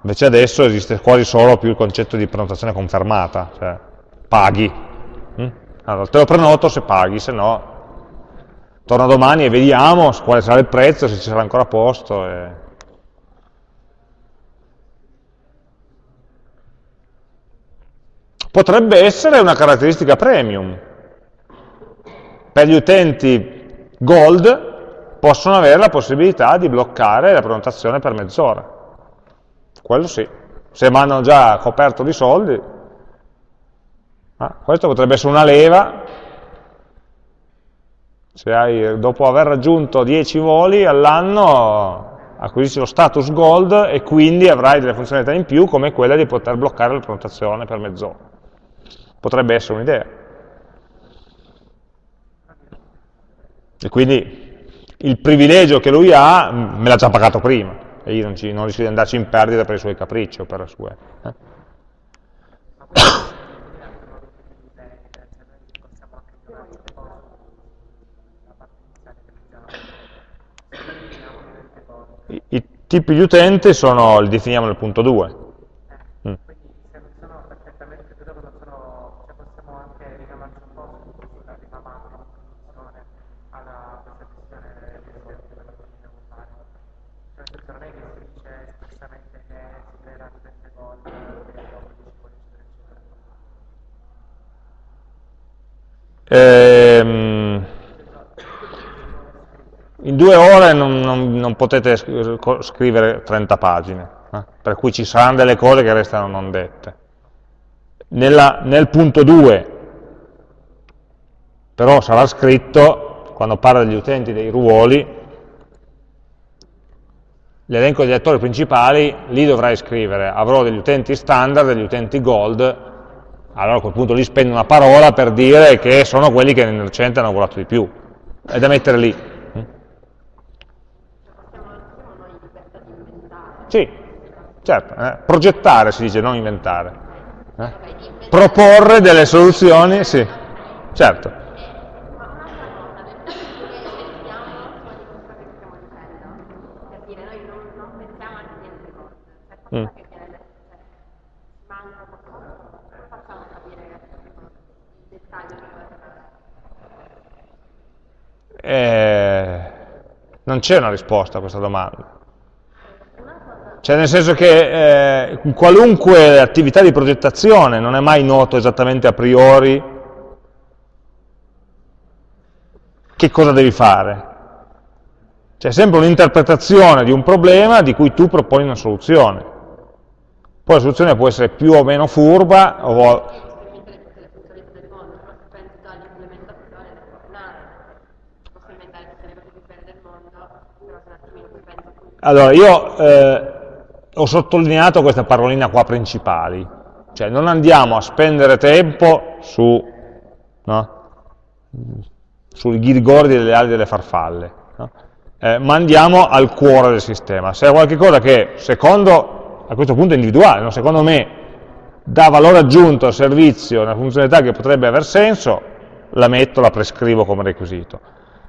Invece adesso esiste quasi solo più il concetto di prenotazione confermata, cioè paghi. Hm? Allora, te lo prenoto se paghi, se no torna domani e vediamo quale sarà il prezzo, se ci sarà ancora posto. E... Potrebbe essere una caratteristica premium. Per gli utenti gold possono avere la possibilità di bloccare la prenotazione per mezz'ora. Quello sì. Se mi hanno già coperto di soldi, ah, questo potrebbe essere una leva. Se hai, dopo aver raggiunto 10 voli all'anno acquisisci lo status gold e quindi avrai delle funzionalità in più come quella di poter bloccare la prenotazione per mezz'ora. Potrebbe essere un'idea. E quindi il privilegio che lui ha me l'ha già pagato prima, e io non, ci, non rischio di andarci in perdita per i suoi capricci o per le sue. Eh? I, tipi di utente sono, li definiamo nel punto 2. Ehm, in due ore non, non, non, potete scrivere 30 pagine, eh? per cui ci saranno delle cose che restano non dette. Nella, nel punto 2 però sarà scritto, quando parla degli utenti dei ruoli, l'elenco degli attori principali, lì dovrai scrivere, avrò degli utenti standard, degli utenti gold, allora a quel punto lì spendo una parola per dire che sono quelli che nel recente hanno volato di più, è da mettere lì. Sì, certo, eh. progettare si dice, non inventare. Eh. Proporre delle soluzioni, sì, certo. Mm. Eh, non c'è una risposta a questa domanda. Cioè nel senso che eh, qualunque attività di progettazione non è mai noto esattamente a priori che cosa devi fare. C'è sempre un'interpretazione di un problema di cui tu proponi una soluzione. Poi la soluzione può essere più o meno furba o Allora, io eh, ho sottolineato questa parolina qua principali, cioè non andiamo a spendere tempo su, no? sui ghirigordi delle ali delle farfalle, no? eh, ma andiamo al cuore del sistema. Se è qualcosa che, secondo, a questo punto è individuale, no? secondo me dà valore aggiunto al servizio, una funzionalità che potrebbe aver senso, la metto, la prescrivo come requisito.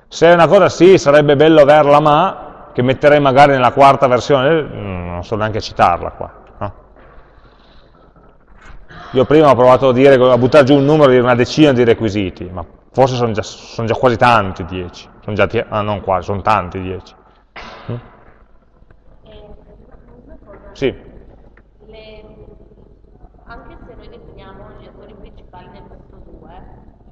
Se è una cosa sì, sarebbe bello averla, ma che metterei magari nella quarta versione, mm, non so neanche citarla qua. No? io prima ho provato a, dire, a buttare giù un numero di una decina di requisiti, ma forse sono già, sono già quasi tanti 10, sono già, ah, non quasi, sono tanti 10. Mm? Sì. Le, anche se noi definiamo gli attori principali nel punto 2,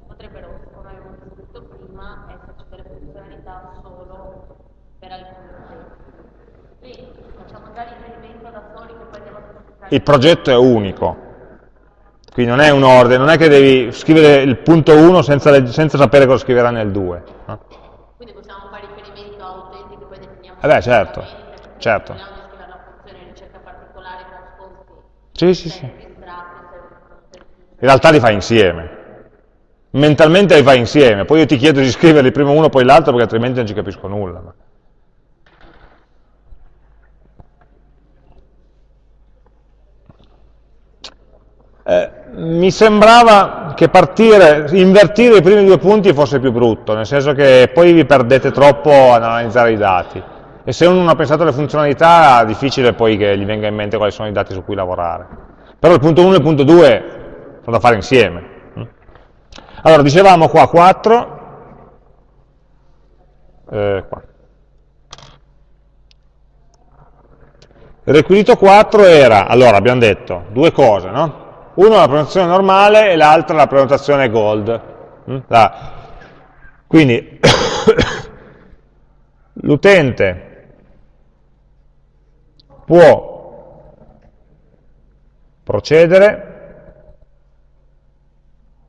potrebbero, come avevamo scritto prima, esserci delle funzionalità solo per alcuni utenti. Quindi facciamo già riferimento da soli che poi andiamo a specificare. Il progetto è unico, quindi non è un ordine, non è che devi scrivere il punto 1 senza, senza sapere cosa scriverà nel 2. No? Quindi possiamo fare riferimento a utenti che poi definiamo. Eh beh, certo, certo. Sì, sì, sì. In realtà li fai insieme. Mentalmente li fai insieme, poi io ti chiedo di scriverli prima uno poi l'altro perché altrimenti non ci capisco nulla. Eh, mi sembrava che partire, invertire i primi due punti fosse più brutto, nel senso che poi vi perdete troppo ad analizzare i dati. E se uno non ha pensato alle funzionalità, è difficile poi che gli venga in mente quali sono i dati su cui lavorare. Però il punto 1 e il punto 2 sono da fare insieme. Allora, dicevamo qua 4, eh, qua. Il requisito 4 era, allora abbiamo detto, due cose, no? Uno la prenotazione normale e l'altra la prenotazione gold. Mm? Quindi l'utente può procedere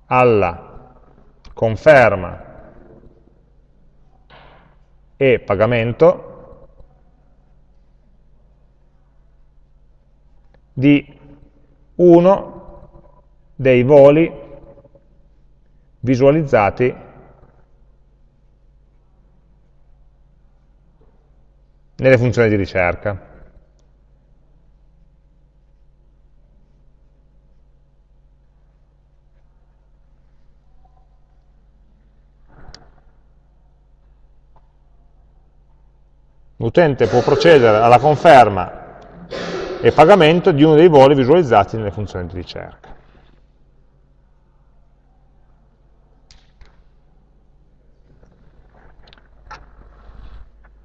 alla conferma e pagamento di uno dei voli visualizzati nelle funzioni di ricerca. L'utente può procedere alla conferma e pagamento di uno dei voli visualizzati nelle funzioni di ricerca.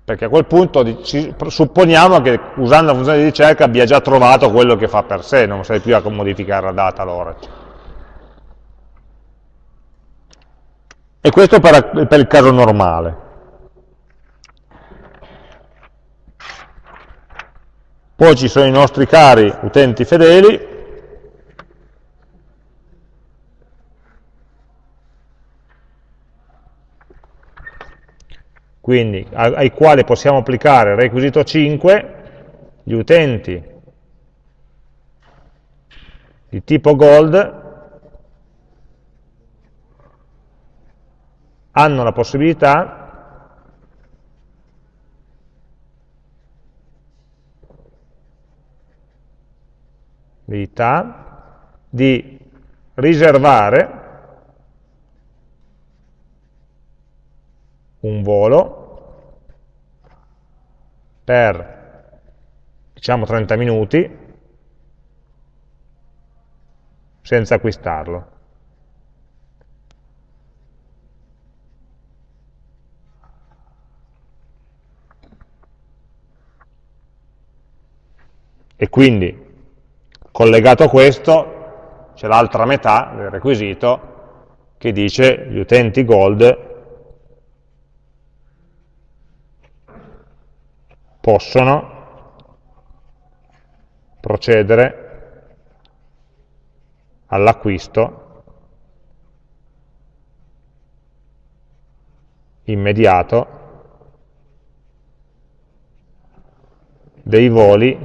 Perché a quel punto supponiamo che usando la funzione di ricerca abbia già trovato quello che fa per sé, non sei più a modificare la data allora. E questo per, per il caso normale. Poi ci sono i nostri cari utenti fedeli, quindi ai quali possiamo applicare il requisito 5, gli utenti di tipo gold hanno la possibilità di riservare un volo per diciamo 30 minuti senza acquistarlo. E quindi, collegato a questo, c'è l'altra metà del requisito che dice gli utenti gold possono procedere all'acquisto immediato dei voli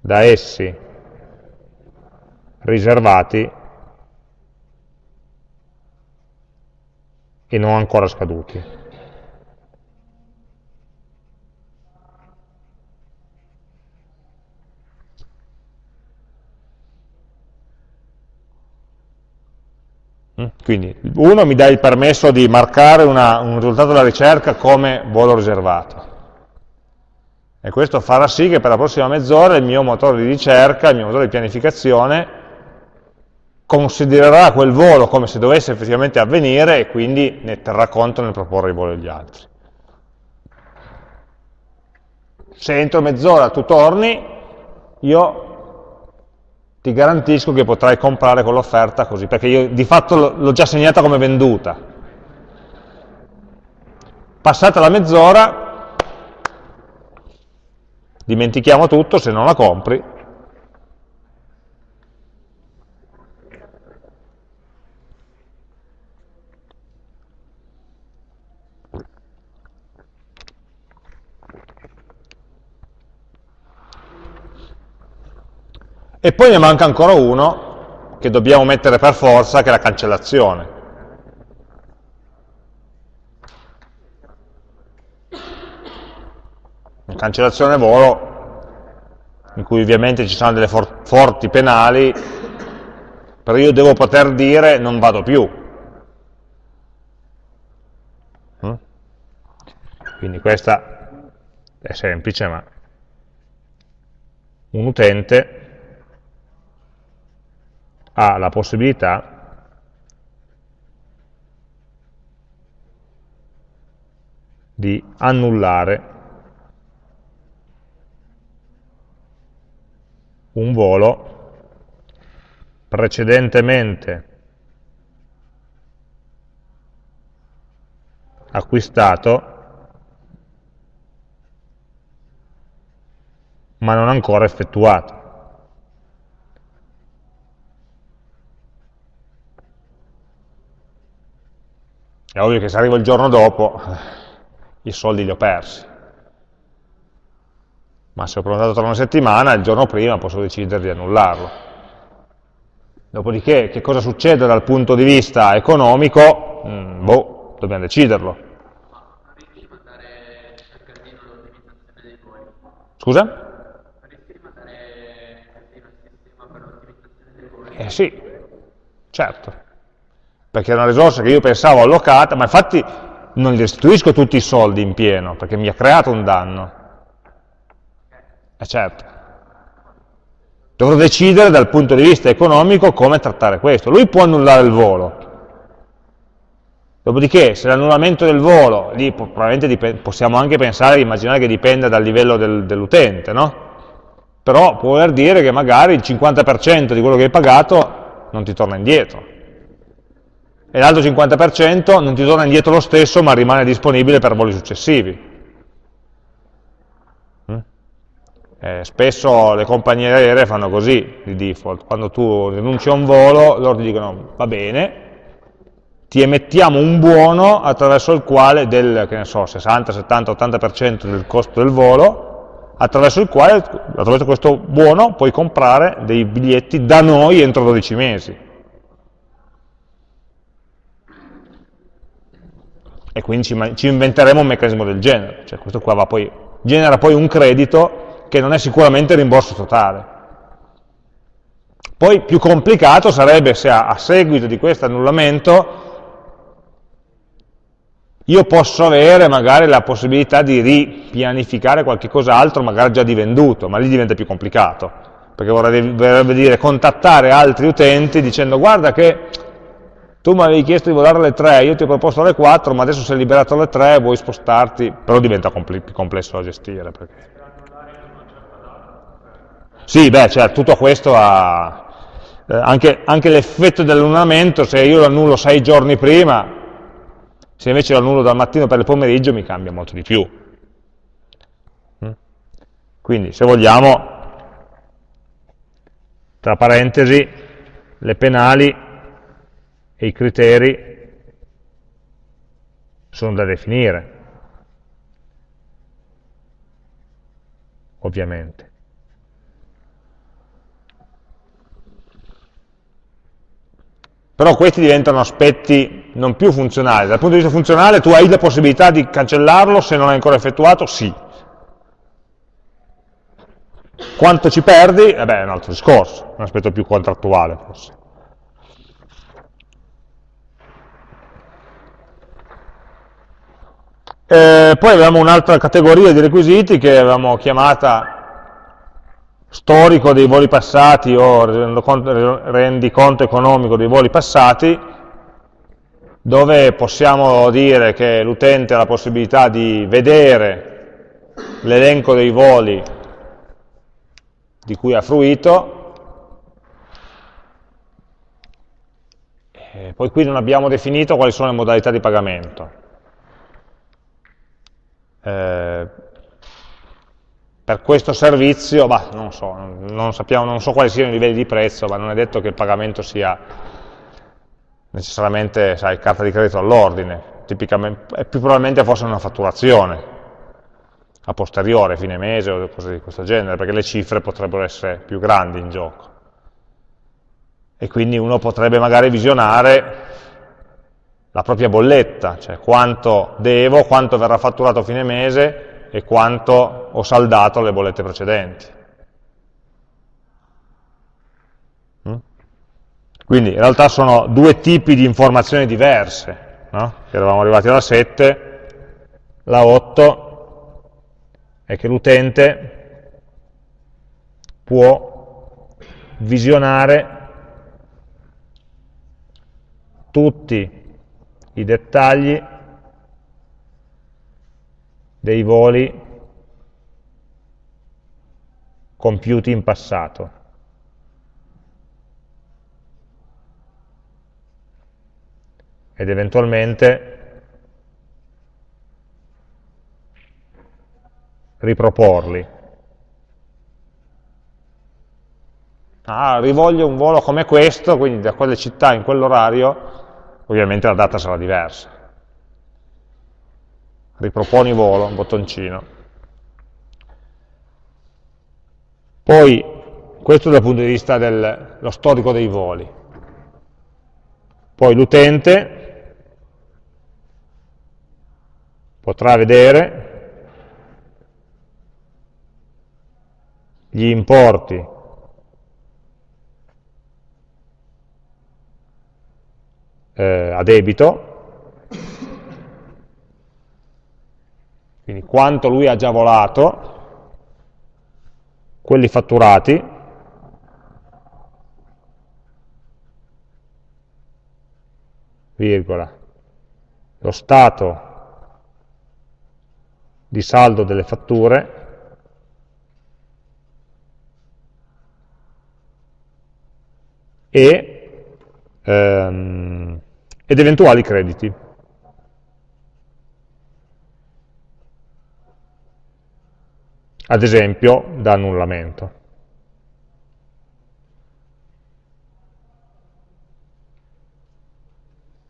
da essi riservati e non ancora scaduti. Quindi uno mi dà il permesso di marcare una, un risultato della ricerca come volo riservato. E questo farà sì che per la prossima mezz'ora il mio motore di ricerca, il mio motore di pianificazione, considererà quel volo come se dovesse effettivamente avvenire e quindi ne terrà conto nel proporre i voli agli altri. Se entro mezz'ora tu torni, io ti garantisco che potrai comprare quell'offerta così, perché io di fatto l'ho già segnata come venduta. Passata la mezz'ora, dimentichiamo tutto, se non la compri, E poi ne manca ancora uno che dobbiamo mettere per forza, che è la cancellazione. La cancellazione volo, in cui ovviamente ci sono delle for forti penali, però io devo poter dire non vado più. Mm? Quindi questa è semplice, ma un utente ha la possibilità di annullare un volo precedentemente acquistato ma non ancora effettuato. È ovvio che se arrivo il giorno dopo, i soldi li ho persi. Ma se ho prenotato tra una settimana, il giorno prima posso decidere di annullarlo. Dopodiché, che cosa succede dal punto di vista economico? Mm, boh, dobbiamo deciderlo. Scusa? Eh sì, certo perché è una risorsa che io pensavo allocata, ma infatti non gli restituisco tutti i soldi in pieno, perché mi ha creato un danno. Eh certo. Dovrò decidere dal punto di vista economico come trattare questo. Lui può annullare il volo. Dopodiché, se l'annullamento del volo, lì probabilmente possiamo anche pensare, immaginare che dipenda dal livello del, dell'utente, no? Però può voler dire che magari il 50% di quello che hai pagato non ti torna indietro e l'altro 50% non ti torna indietro lo stesso ma rimane disponibile per voli successivi. Mm? Eh, spesso le compagnie aeree fanno così di default, quando tu rinunci a un volo loro ti dicono va bene, ti emettiamo un buono attraverso il quale del so, 60, 70, 80% del costo del volo, attraverso il quale, attraverso questo buono, puoi comprare dei biglietti da noi entro 12 mesi. E quindi ci, ci, inventeremo un meccanismo del genere, cioè questo qua poi, genera poi un credito che non è sicuramente rimborso totale. Poi più complicato sarebbe se a, a seguito di questo annullamento io posso avere magari la possibilità di ripianificare qualche cos'altro, magari già di venduto, ma lì diventa più complicato, perché vorrebbe dire contattare altri utenti dicendo guarda che tu mi avevi chiesto di volare alle 3, io ti ho proposto alle 4, ma adesso sei liberato alle 3, vuoi spostarti, però diventa più complesso da gestire. Perché... Sì, beh, cioè, tutto questo ha... Eh, anche, anche l'effetto dell'annullamento, se io lo annullo 6 giorni prima, se invece lo annullo dal mattino per il pomeriggio mi cambia molto di più. Mm? Quindi, se vogliamo, tra parentesi, le penali e i criteri sono da definire, ovviamente. Però questi diventano aspetti non più funzionali. Dal punto di vista funzionale tu hai la possibilità di cancellarlo se non è ancora effettuato? Sì. Quanto ci perdi? Eh beh, è un altro discorso, un aspetto più contrattuale forse. Eh, poi avevamo un'altra categoria di requisiti che avevamo chiamata storico dei voli passati o rendiconto economico dei voli passati, dove possiamo dire che l'utente ha la possibilità di vedere l'elenco dei voli di cui ha fruito, e poi qui non abbiamo definito quali sono le modalità di pagamento. Eh, per questo servizio, bah, non, so, non, sappiamo, non so quali siano i livelli di prezzo, ma non è detto che il pagamento sia necessariamente sai, carta di credito all'ordine, è più probabilmente forse una fatturazione a posteriore, fine mese o cose di questo genere, perché le cifre potrebbero essere più grandi in gioco. E quindi uno potrebbe magari visionare la propria bolletta, cioè quanto devo, quanto verrà fatturato a fine mese e quanto ho saldato le bollette precedenti. Mm? Quindi in realtà sono due tipi di informazioni diverse, no? eravamo arrivati alla 7, la 8 è che l'utente può visionare tutti i dettagli dei voli compiuti in passato. Ed eventualmente riproporli. Ah, rivoglio un volo come questo, quindi da quelle città in quell'orario, ovviamente la data sarà diversa. Riproponi volo, bottoncino. Poi, questo dal punto di vista dello storico dei voli. Poi l'utente potrà vedere gli importi eh, a debito, quindi quanto lui ha già volato, quelli fatturati, virgola, lo stato di saldo delle fatture, e ehm, ed eventuali crediti. Ad esempio, da annullamento.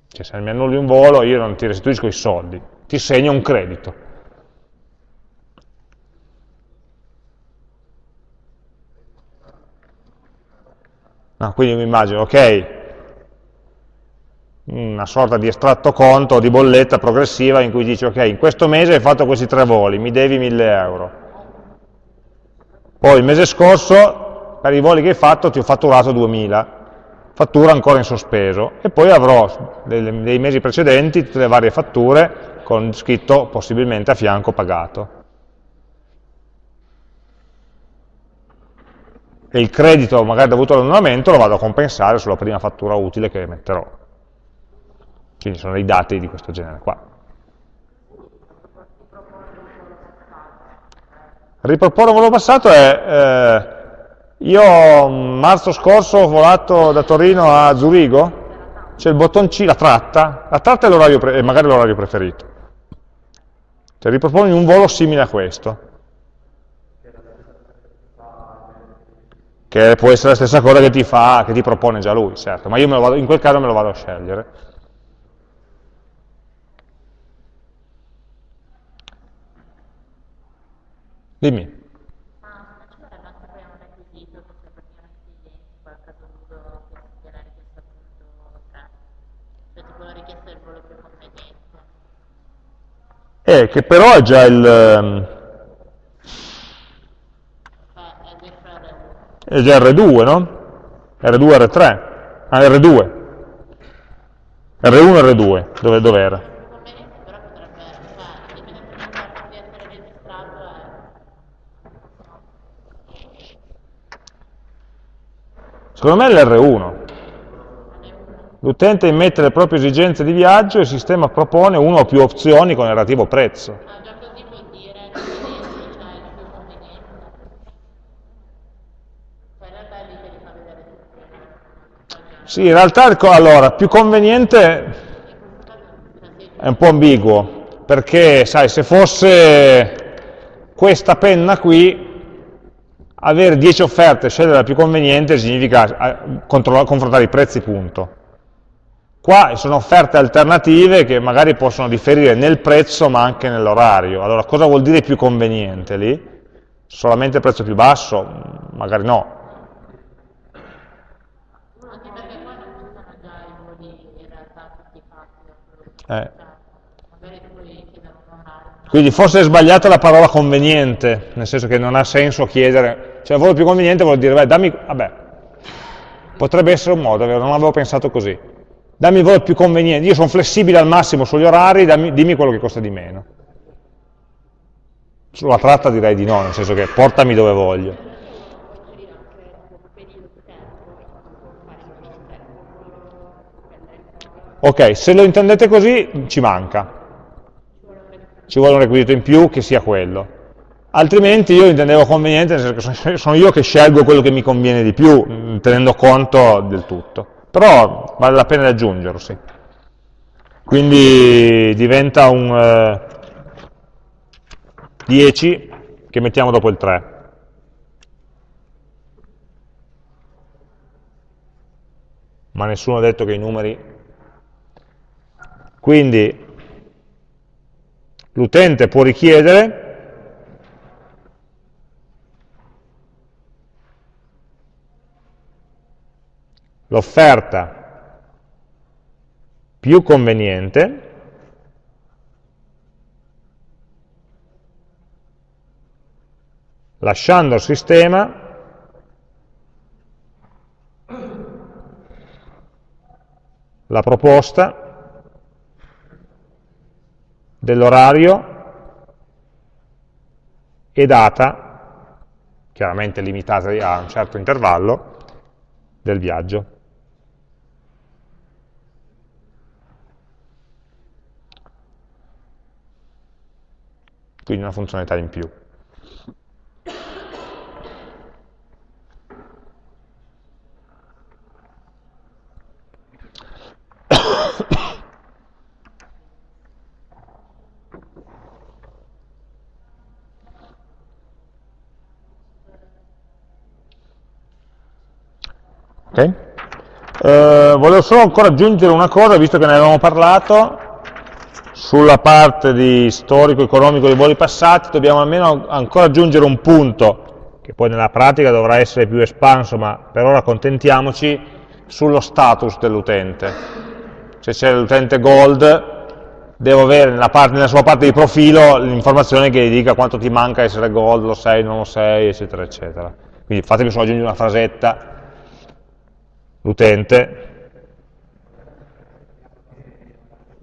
Cioè, se mi annulli un volo, io non ti restituisco i soldi, ti segno un credito. Ah, quindi mi immagino, ok, una sorta di estratto conto o di bolletta progressiva in cui dici ok, in questo mese hai fatto questi tre voli, mi devi 1000 euro. Poi il mese scorso, per i voli che hai fatto, ti ho fatturato 2000, fattura ancora in sospeso, e poi avrò dei mesi precedenti tutte le varie fatture con scritto possibilmente a fianco pagato. E il credito magari dovuto all'annullamento lo vado a compensare sulla prima fattura utile che metterò. Quindi sono dei dati di questo genere qua. Riproporre un volo passato è, eh, io marzo scorso ho volato da Torino a Zurigo, c'è il bottoncino, la tratta, la tratta è, è magari l'orario preferito. Cioè riproponi un volo simile a questo. Che può essere la stessa cosa che ti, fa, che ti propone già lui, certo, ma io vado, in quel caso me lo vado a scegliere. Dimmi. Ma ci vorrebbe anche poi un requisito che se praticamente in qualche caso uso considerare questo punto 3, cioè tipo la richiesta del volo più conveniente. Eh, che però è già il... Um, è già R2, no? R2, R3. Ah, R2. R1 e R2, dove, dove era? Conveniente però potrebbe, cioè, Secondo me è l'R1. L'utente immette le proprie esigenze di viaggio e il sistema propone una o più opzioni con il relativo prezzo. Ah, già così vuol dire conveniente, cioè il più conveniente. Poi in realtà lì te li fa vedere tutti. Sì, in realtà, il co- allora, più conveniente è un po' ambiguo, perché, sai, se fosse questa penna qui, avere 10 offerte e scegliere la più conveniente significa eh, confrontare i prezzi, punto. Qua sono offerte alternative che magari possono differire nel prezzo ma anche nell'orario. Allora, cosa vuol dire più conveniente lì? Solamente il prezzo più basso? Magari no. Eh. Quindi forse è sbagliata la parola conveniente, nel senso che non ha senso chiedere, cioè il più conveniente vuol dire, beh, dammi, vabbè, potrebbe essere un modo, non avevo pensato così, dammi il volo più conveniente, io sono flessibile al massimo sugli orari, dammi- dimmi quello che costa di meno. Sulla tratta direi di no, nel senso che portami dove voglio. Ok, se lo intendete così ci manca, ci vuole un requisito in più che sia quello. Altrimenti io intendevo conveniente, nel senso che sono- io che scelgo quello che mi conviene di più, mh, tenendo conto del tutto. Però vale la pena di aggiungerlo, sì. Quindi diventa un eh, 10 che mettiamo dopo il 3. Ma nessuno ha detto che i numeri... Quindi l'utente può richiedere l'offerta più conveniente lasciando al sistema la proposta dell'orario e data, chiaramente limitata a un certo intervallo, del viaggio. Quindi una funzionalità in più. Ok? Eh, volevo solo ancora aggiungere una cosa, visto che ne avevamo parlato, sulla parte di storico-economico dei voli passati, dobbiamo almeno ancora aggiungere un punto, che poi nella pratica dovrà essere più espanso, ma per ora accontentiamoci, sullo status dell'utente. Se c'è l'utente gold, devo avere nella, parte- nella sua parte di profilo l'informazione che gli dica quanto ti manca essere gold, lo sei, non lo sei, eccetera, eccetera. Quindi fatemi solo aggiungere una frasetta, l'utente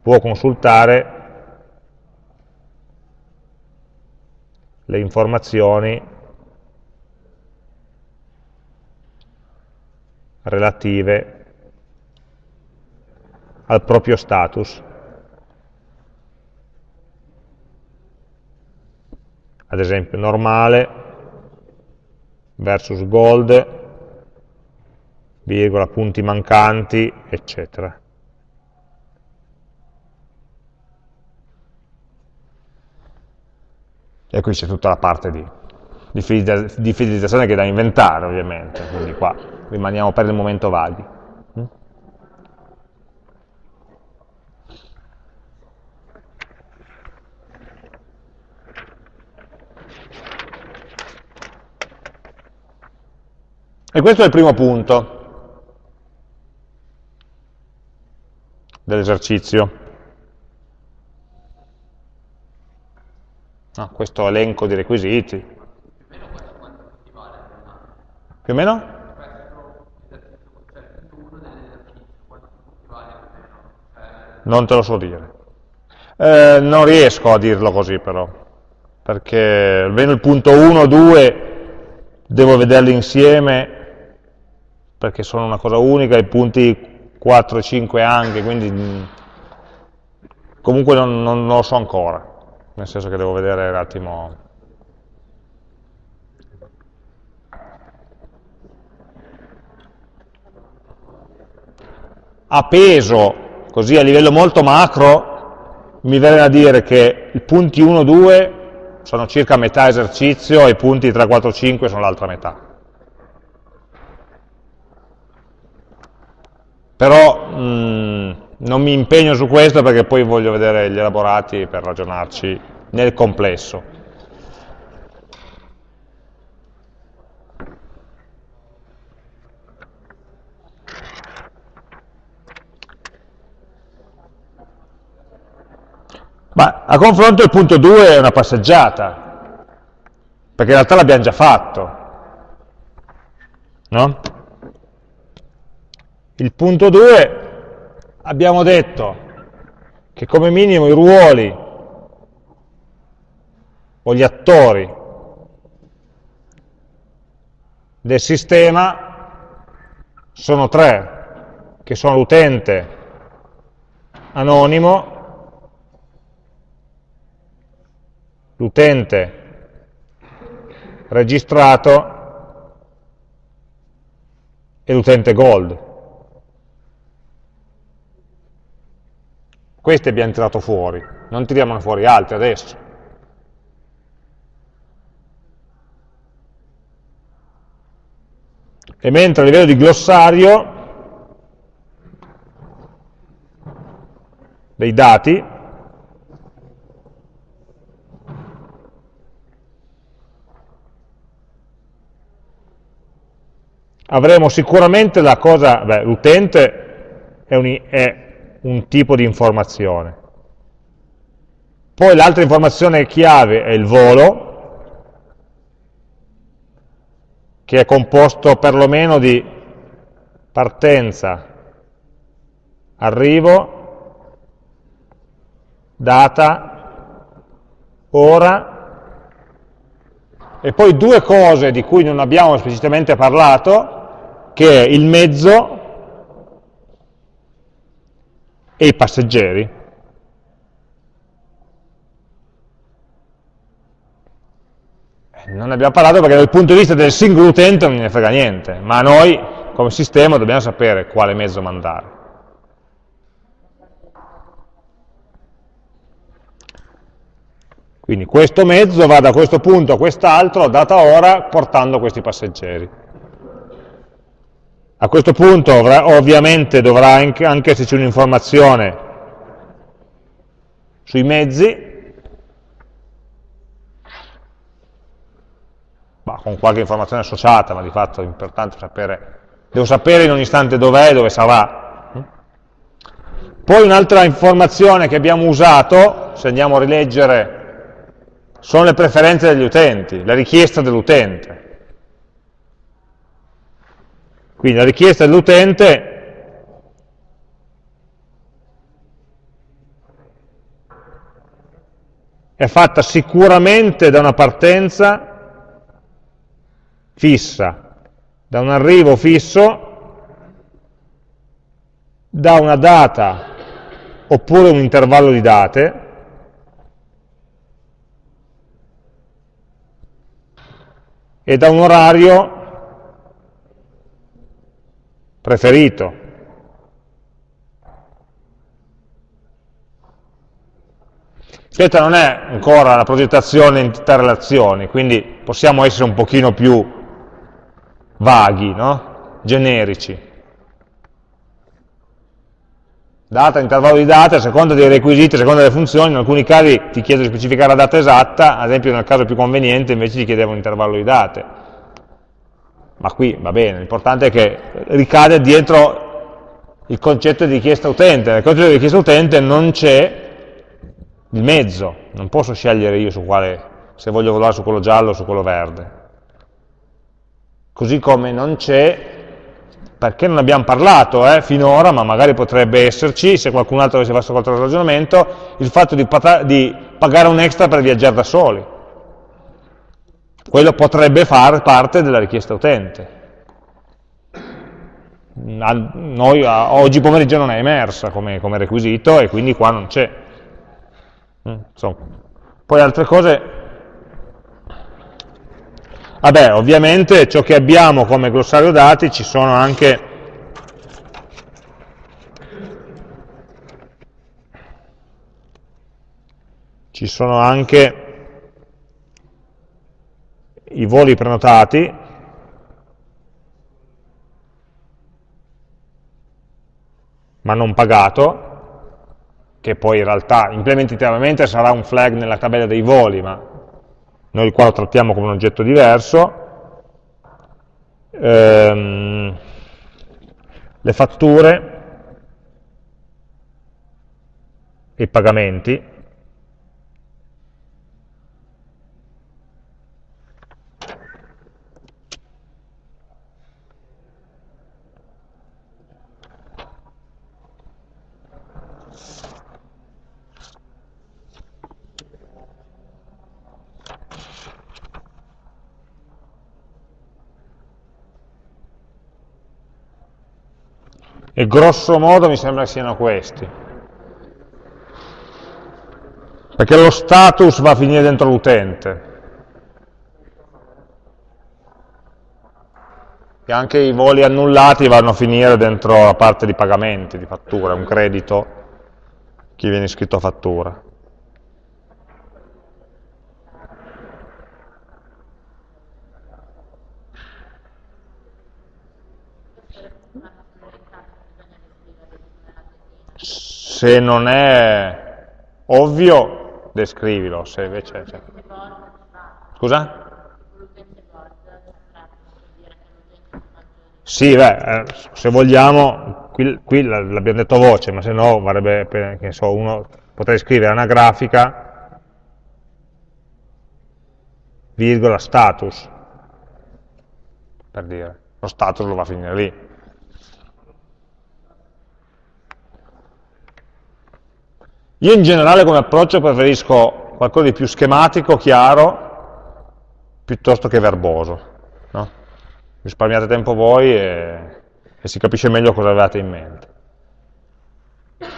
può consultare le informazioni relative al proprio status. Ad esempio normale versus gold, virgola, punti mancanti, eccetera. E qui c'è tutta la parte di, di fidelizza- di fidelizzazione che è da inventare, ovviamente, quindi qua rimaniamo per il momento vaghi. Mm? E questo è il primo punto dell'esercizio. Ah, questo elenco di requisiti. Più o meno? Non te lo so dire. Eh, non riesco a dirlo così però, perché almeno il punto 1, 2 devo vederli insieme perché sono una cosa unica, i punti 4 e 5 anche, quindi mm, comunque non, non, non lo so ancora, nel senso che devo vedere un attimo a peso, così a livello molto macro, mi viene da dire che i punti 1, 2 sono circa metà esercizio e i punti 3, 4, 5 sono l'altra metà. Però mh, mm, non mi impegno su questo perché poi voglio vedere gli elaborati per ragionarci nel complesso. Ma a confronto il punto 2 è una passeggiata, perché in realtà l'abbiamo già fatto. No? Il punto 2 abbiamo detto che come minimo i ruoli o gli attori del sistema sono tre, che sono l'utente anonimo, l'utente registrato e l'utente gold. Questi abbiamo tirato fuori, non tiriamone fuori altri adesso. E mentre a livello di glossario dei dati avremo sicuramente la cosa, l'utente è, è un tipo di informazione. Poi l'altra informazione chiave è il volo, che è composto perlomeno di partenza, arrivo, data, ora, e poi due cose di cui non abbiamo esplicitamente parlato, che è il mezzo e i passeggeri. Non ne abbiamo parlato perché dal punto di vista del singolo utente non ne frega niente, ma noi come sistema dobbiamo sapere quale mezzo mandare. Quindi questo mezzo va da questo punto a quest'altro, data ora, portando questi passeggeri. A questo punto ovviamente dovrà anche esserci un'informazione sui mezzi, con qualche informazione associata, ma di fatto è importante sapere, devo sapere in ogni istante dov'è e dove sarà. Poi un'altra informazione che abbiamo usato, se andiamo a rileggere, sono le preferenze degli utenti, la richiesta dell'utente. Quindi la richiesta dell'utente è fatta sicuramente da una partenza fissa, da un arrivo fisso, da una data oppure un intervallo di date, e da un orario preferito. Questa non è ancora la progettazione in relazioni, quindi possiamo essere un pochino più vaghi, no? generici. Data, intervallo di date, a seconda dei requisiti, a seconda delle funzioni, in alcuni casi ti chiedo di specificare la data esatta, ad esempio nel caso più conveniente invece ti chiedevo un intervallo di date ma qui va bene, l'importante è che ricade dietro il concetto di richiesta utente, nel concetto di richiesta utente non c'è il mezzo, non posso scegliere io su quale, se voglio volare su quello giallo o su quello verde. Così come non c'è, perché non abbiamo parlato eh, finora, ma magari potrebbe esserci, se qualcun altro avesse fatto qualche ragionamento, il fatto di, di pagare un extra per viaggiare da soli quello potrebbe far parte della richiesta utente. noi oggi pomeriggio non è emersa come, come requisito e quindi qua non c'è. Mm, poi altre cose, vabbè ovviamente ciò che abbiamo come glossario dati ci sono anche ci sono anche i voli prenotati ma non pagato, che poi in realtà implementativamente sarà un flag nella tabella dei voli, ma noi qua lo trattiamo come un oggetto diverso. Ehm, le fatture, i pagamenti, E grosso modo mi sembra che siano questi. Perché lo status va a finire dentro l'utente. E anche i voli annullati vanno a finire dentro la parte di pagamenti, di fattura, un credito, chi viene iscritto a fattura. Se non è ovvio, descrivilo, se invece... Cioè. Scusa? Sì, beh, eh, se vogliamo, qui, qui l'abbiamo detto a voce, ma se no varrebbe, che so, uno potrei scrivere una grafica, virgola, status, per dire, lo status lo va a finire lì. Io in generale come approccio preferisco qualcosa di più schematico, chiaro, piuttosto che verboso. No? Risparmiate tempo voi e, e si capisce meglio cosa avevate in mente.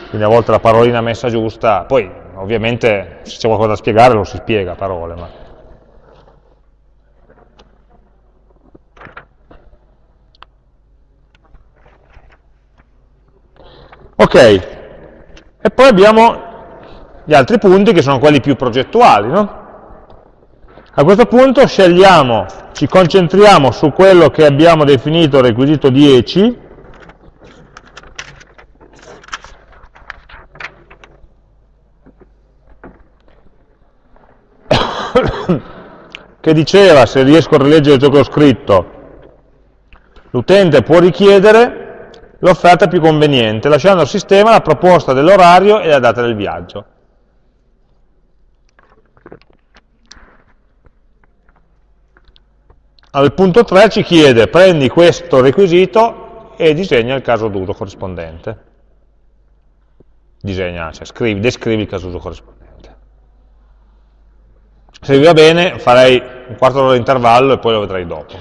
Quindi a volte la parolina messa giusta, poi ovviamente se c'è qualcosa da spiegare lo si spiega a parole. Ma... Ok, e poi abbiamo gli altri punti che sono quelli più progettuali. No? A questo punto scegliamo, ci concentriamo su quello che abbiamo definito requisito 10, che diceva, se riesco a rileggere ciò che ho scritto, l'utente può richiedere l'offerta più conveniente, lasciando al sistema la proposta dell'orario e la data del viaggio. Al punto 3 ci chiede, prendi questo requisito e disegna il caso d'uso corrispondente. Disegna, cioè scrivi, descrivi il caso d'uso corrispondente. Se vi va bene farei un quarto d'ora di intervallo e poi lo vedrai dopo.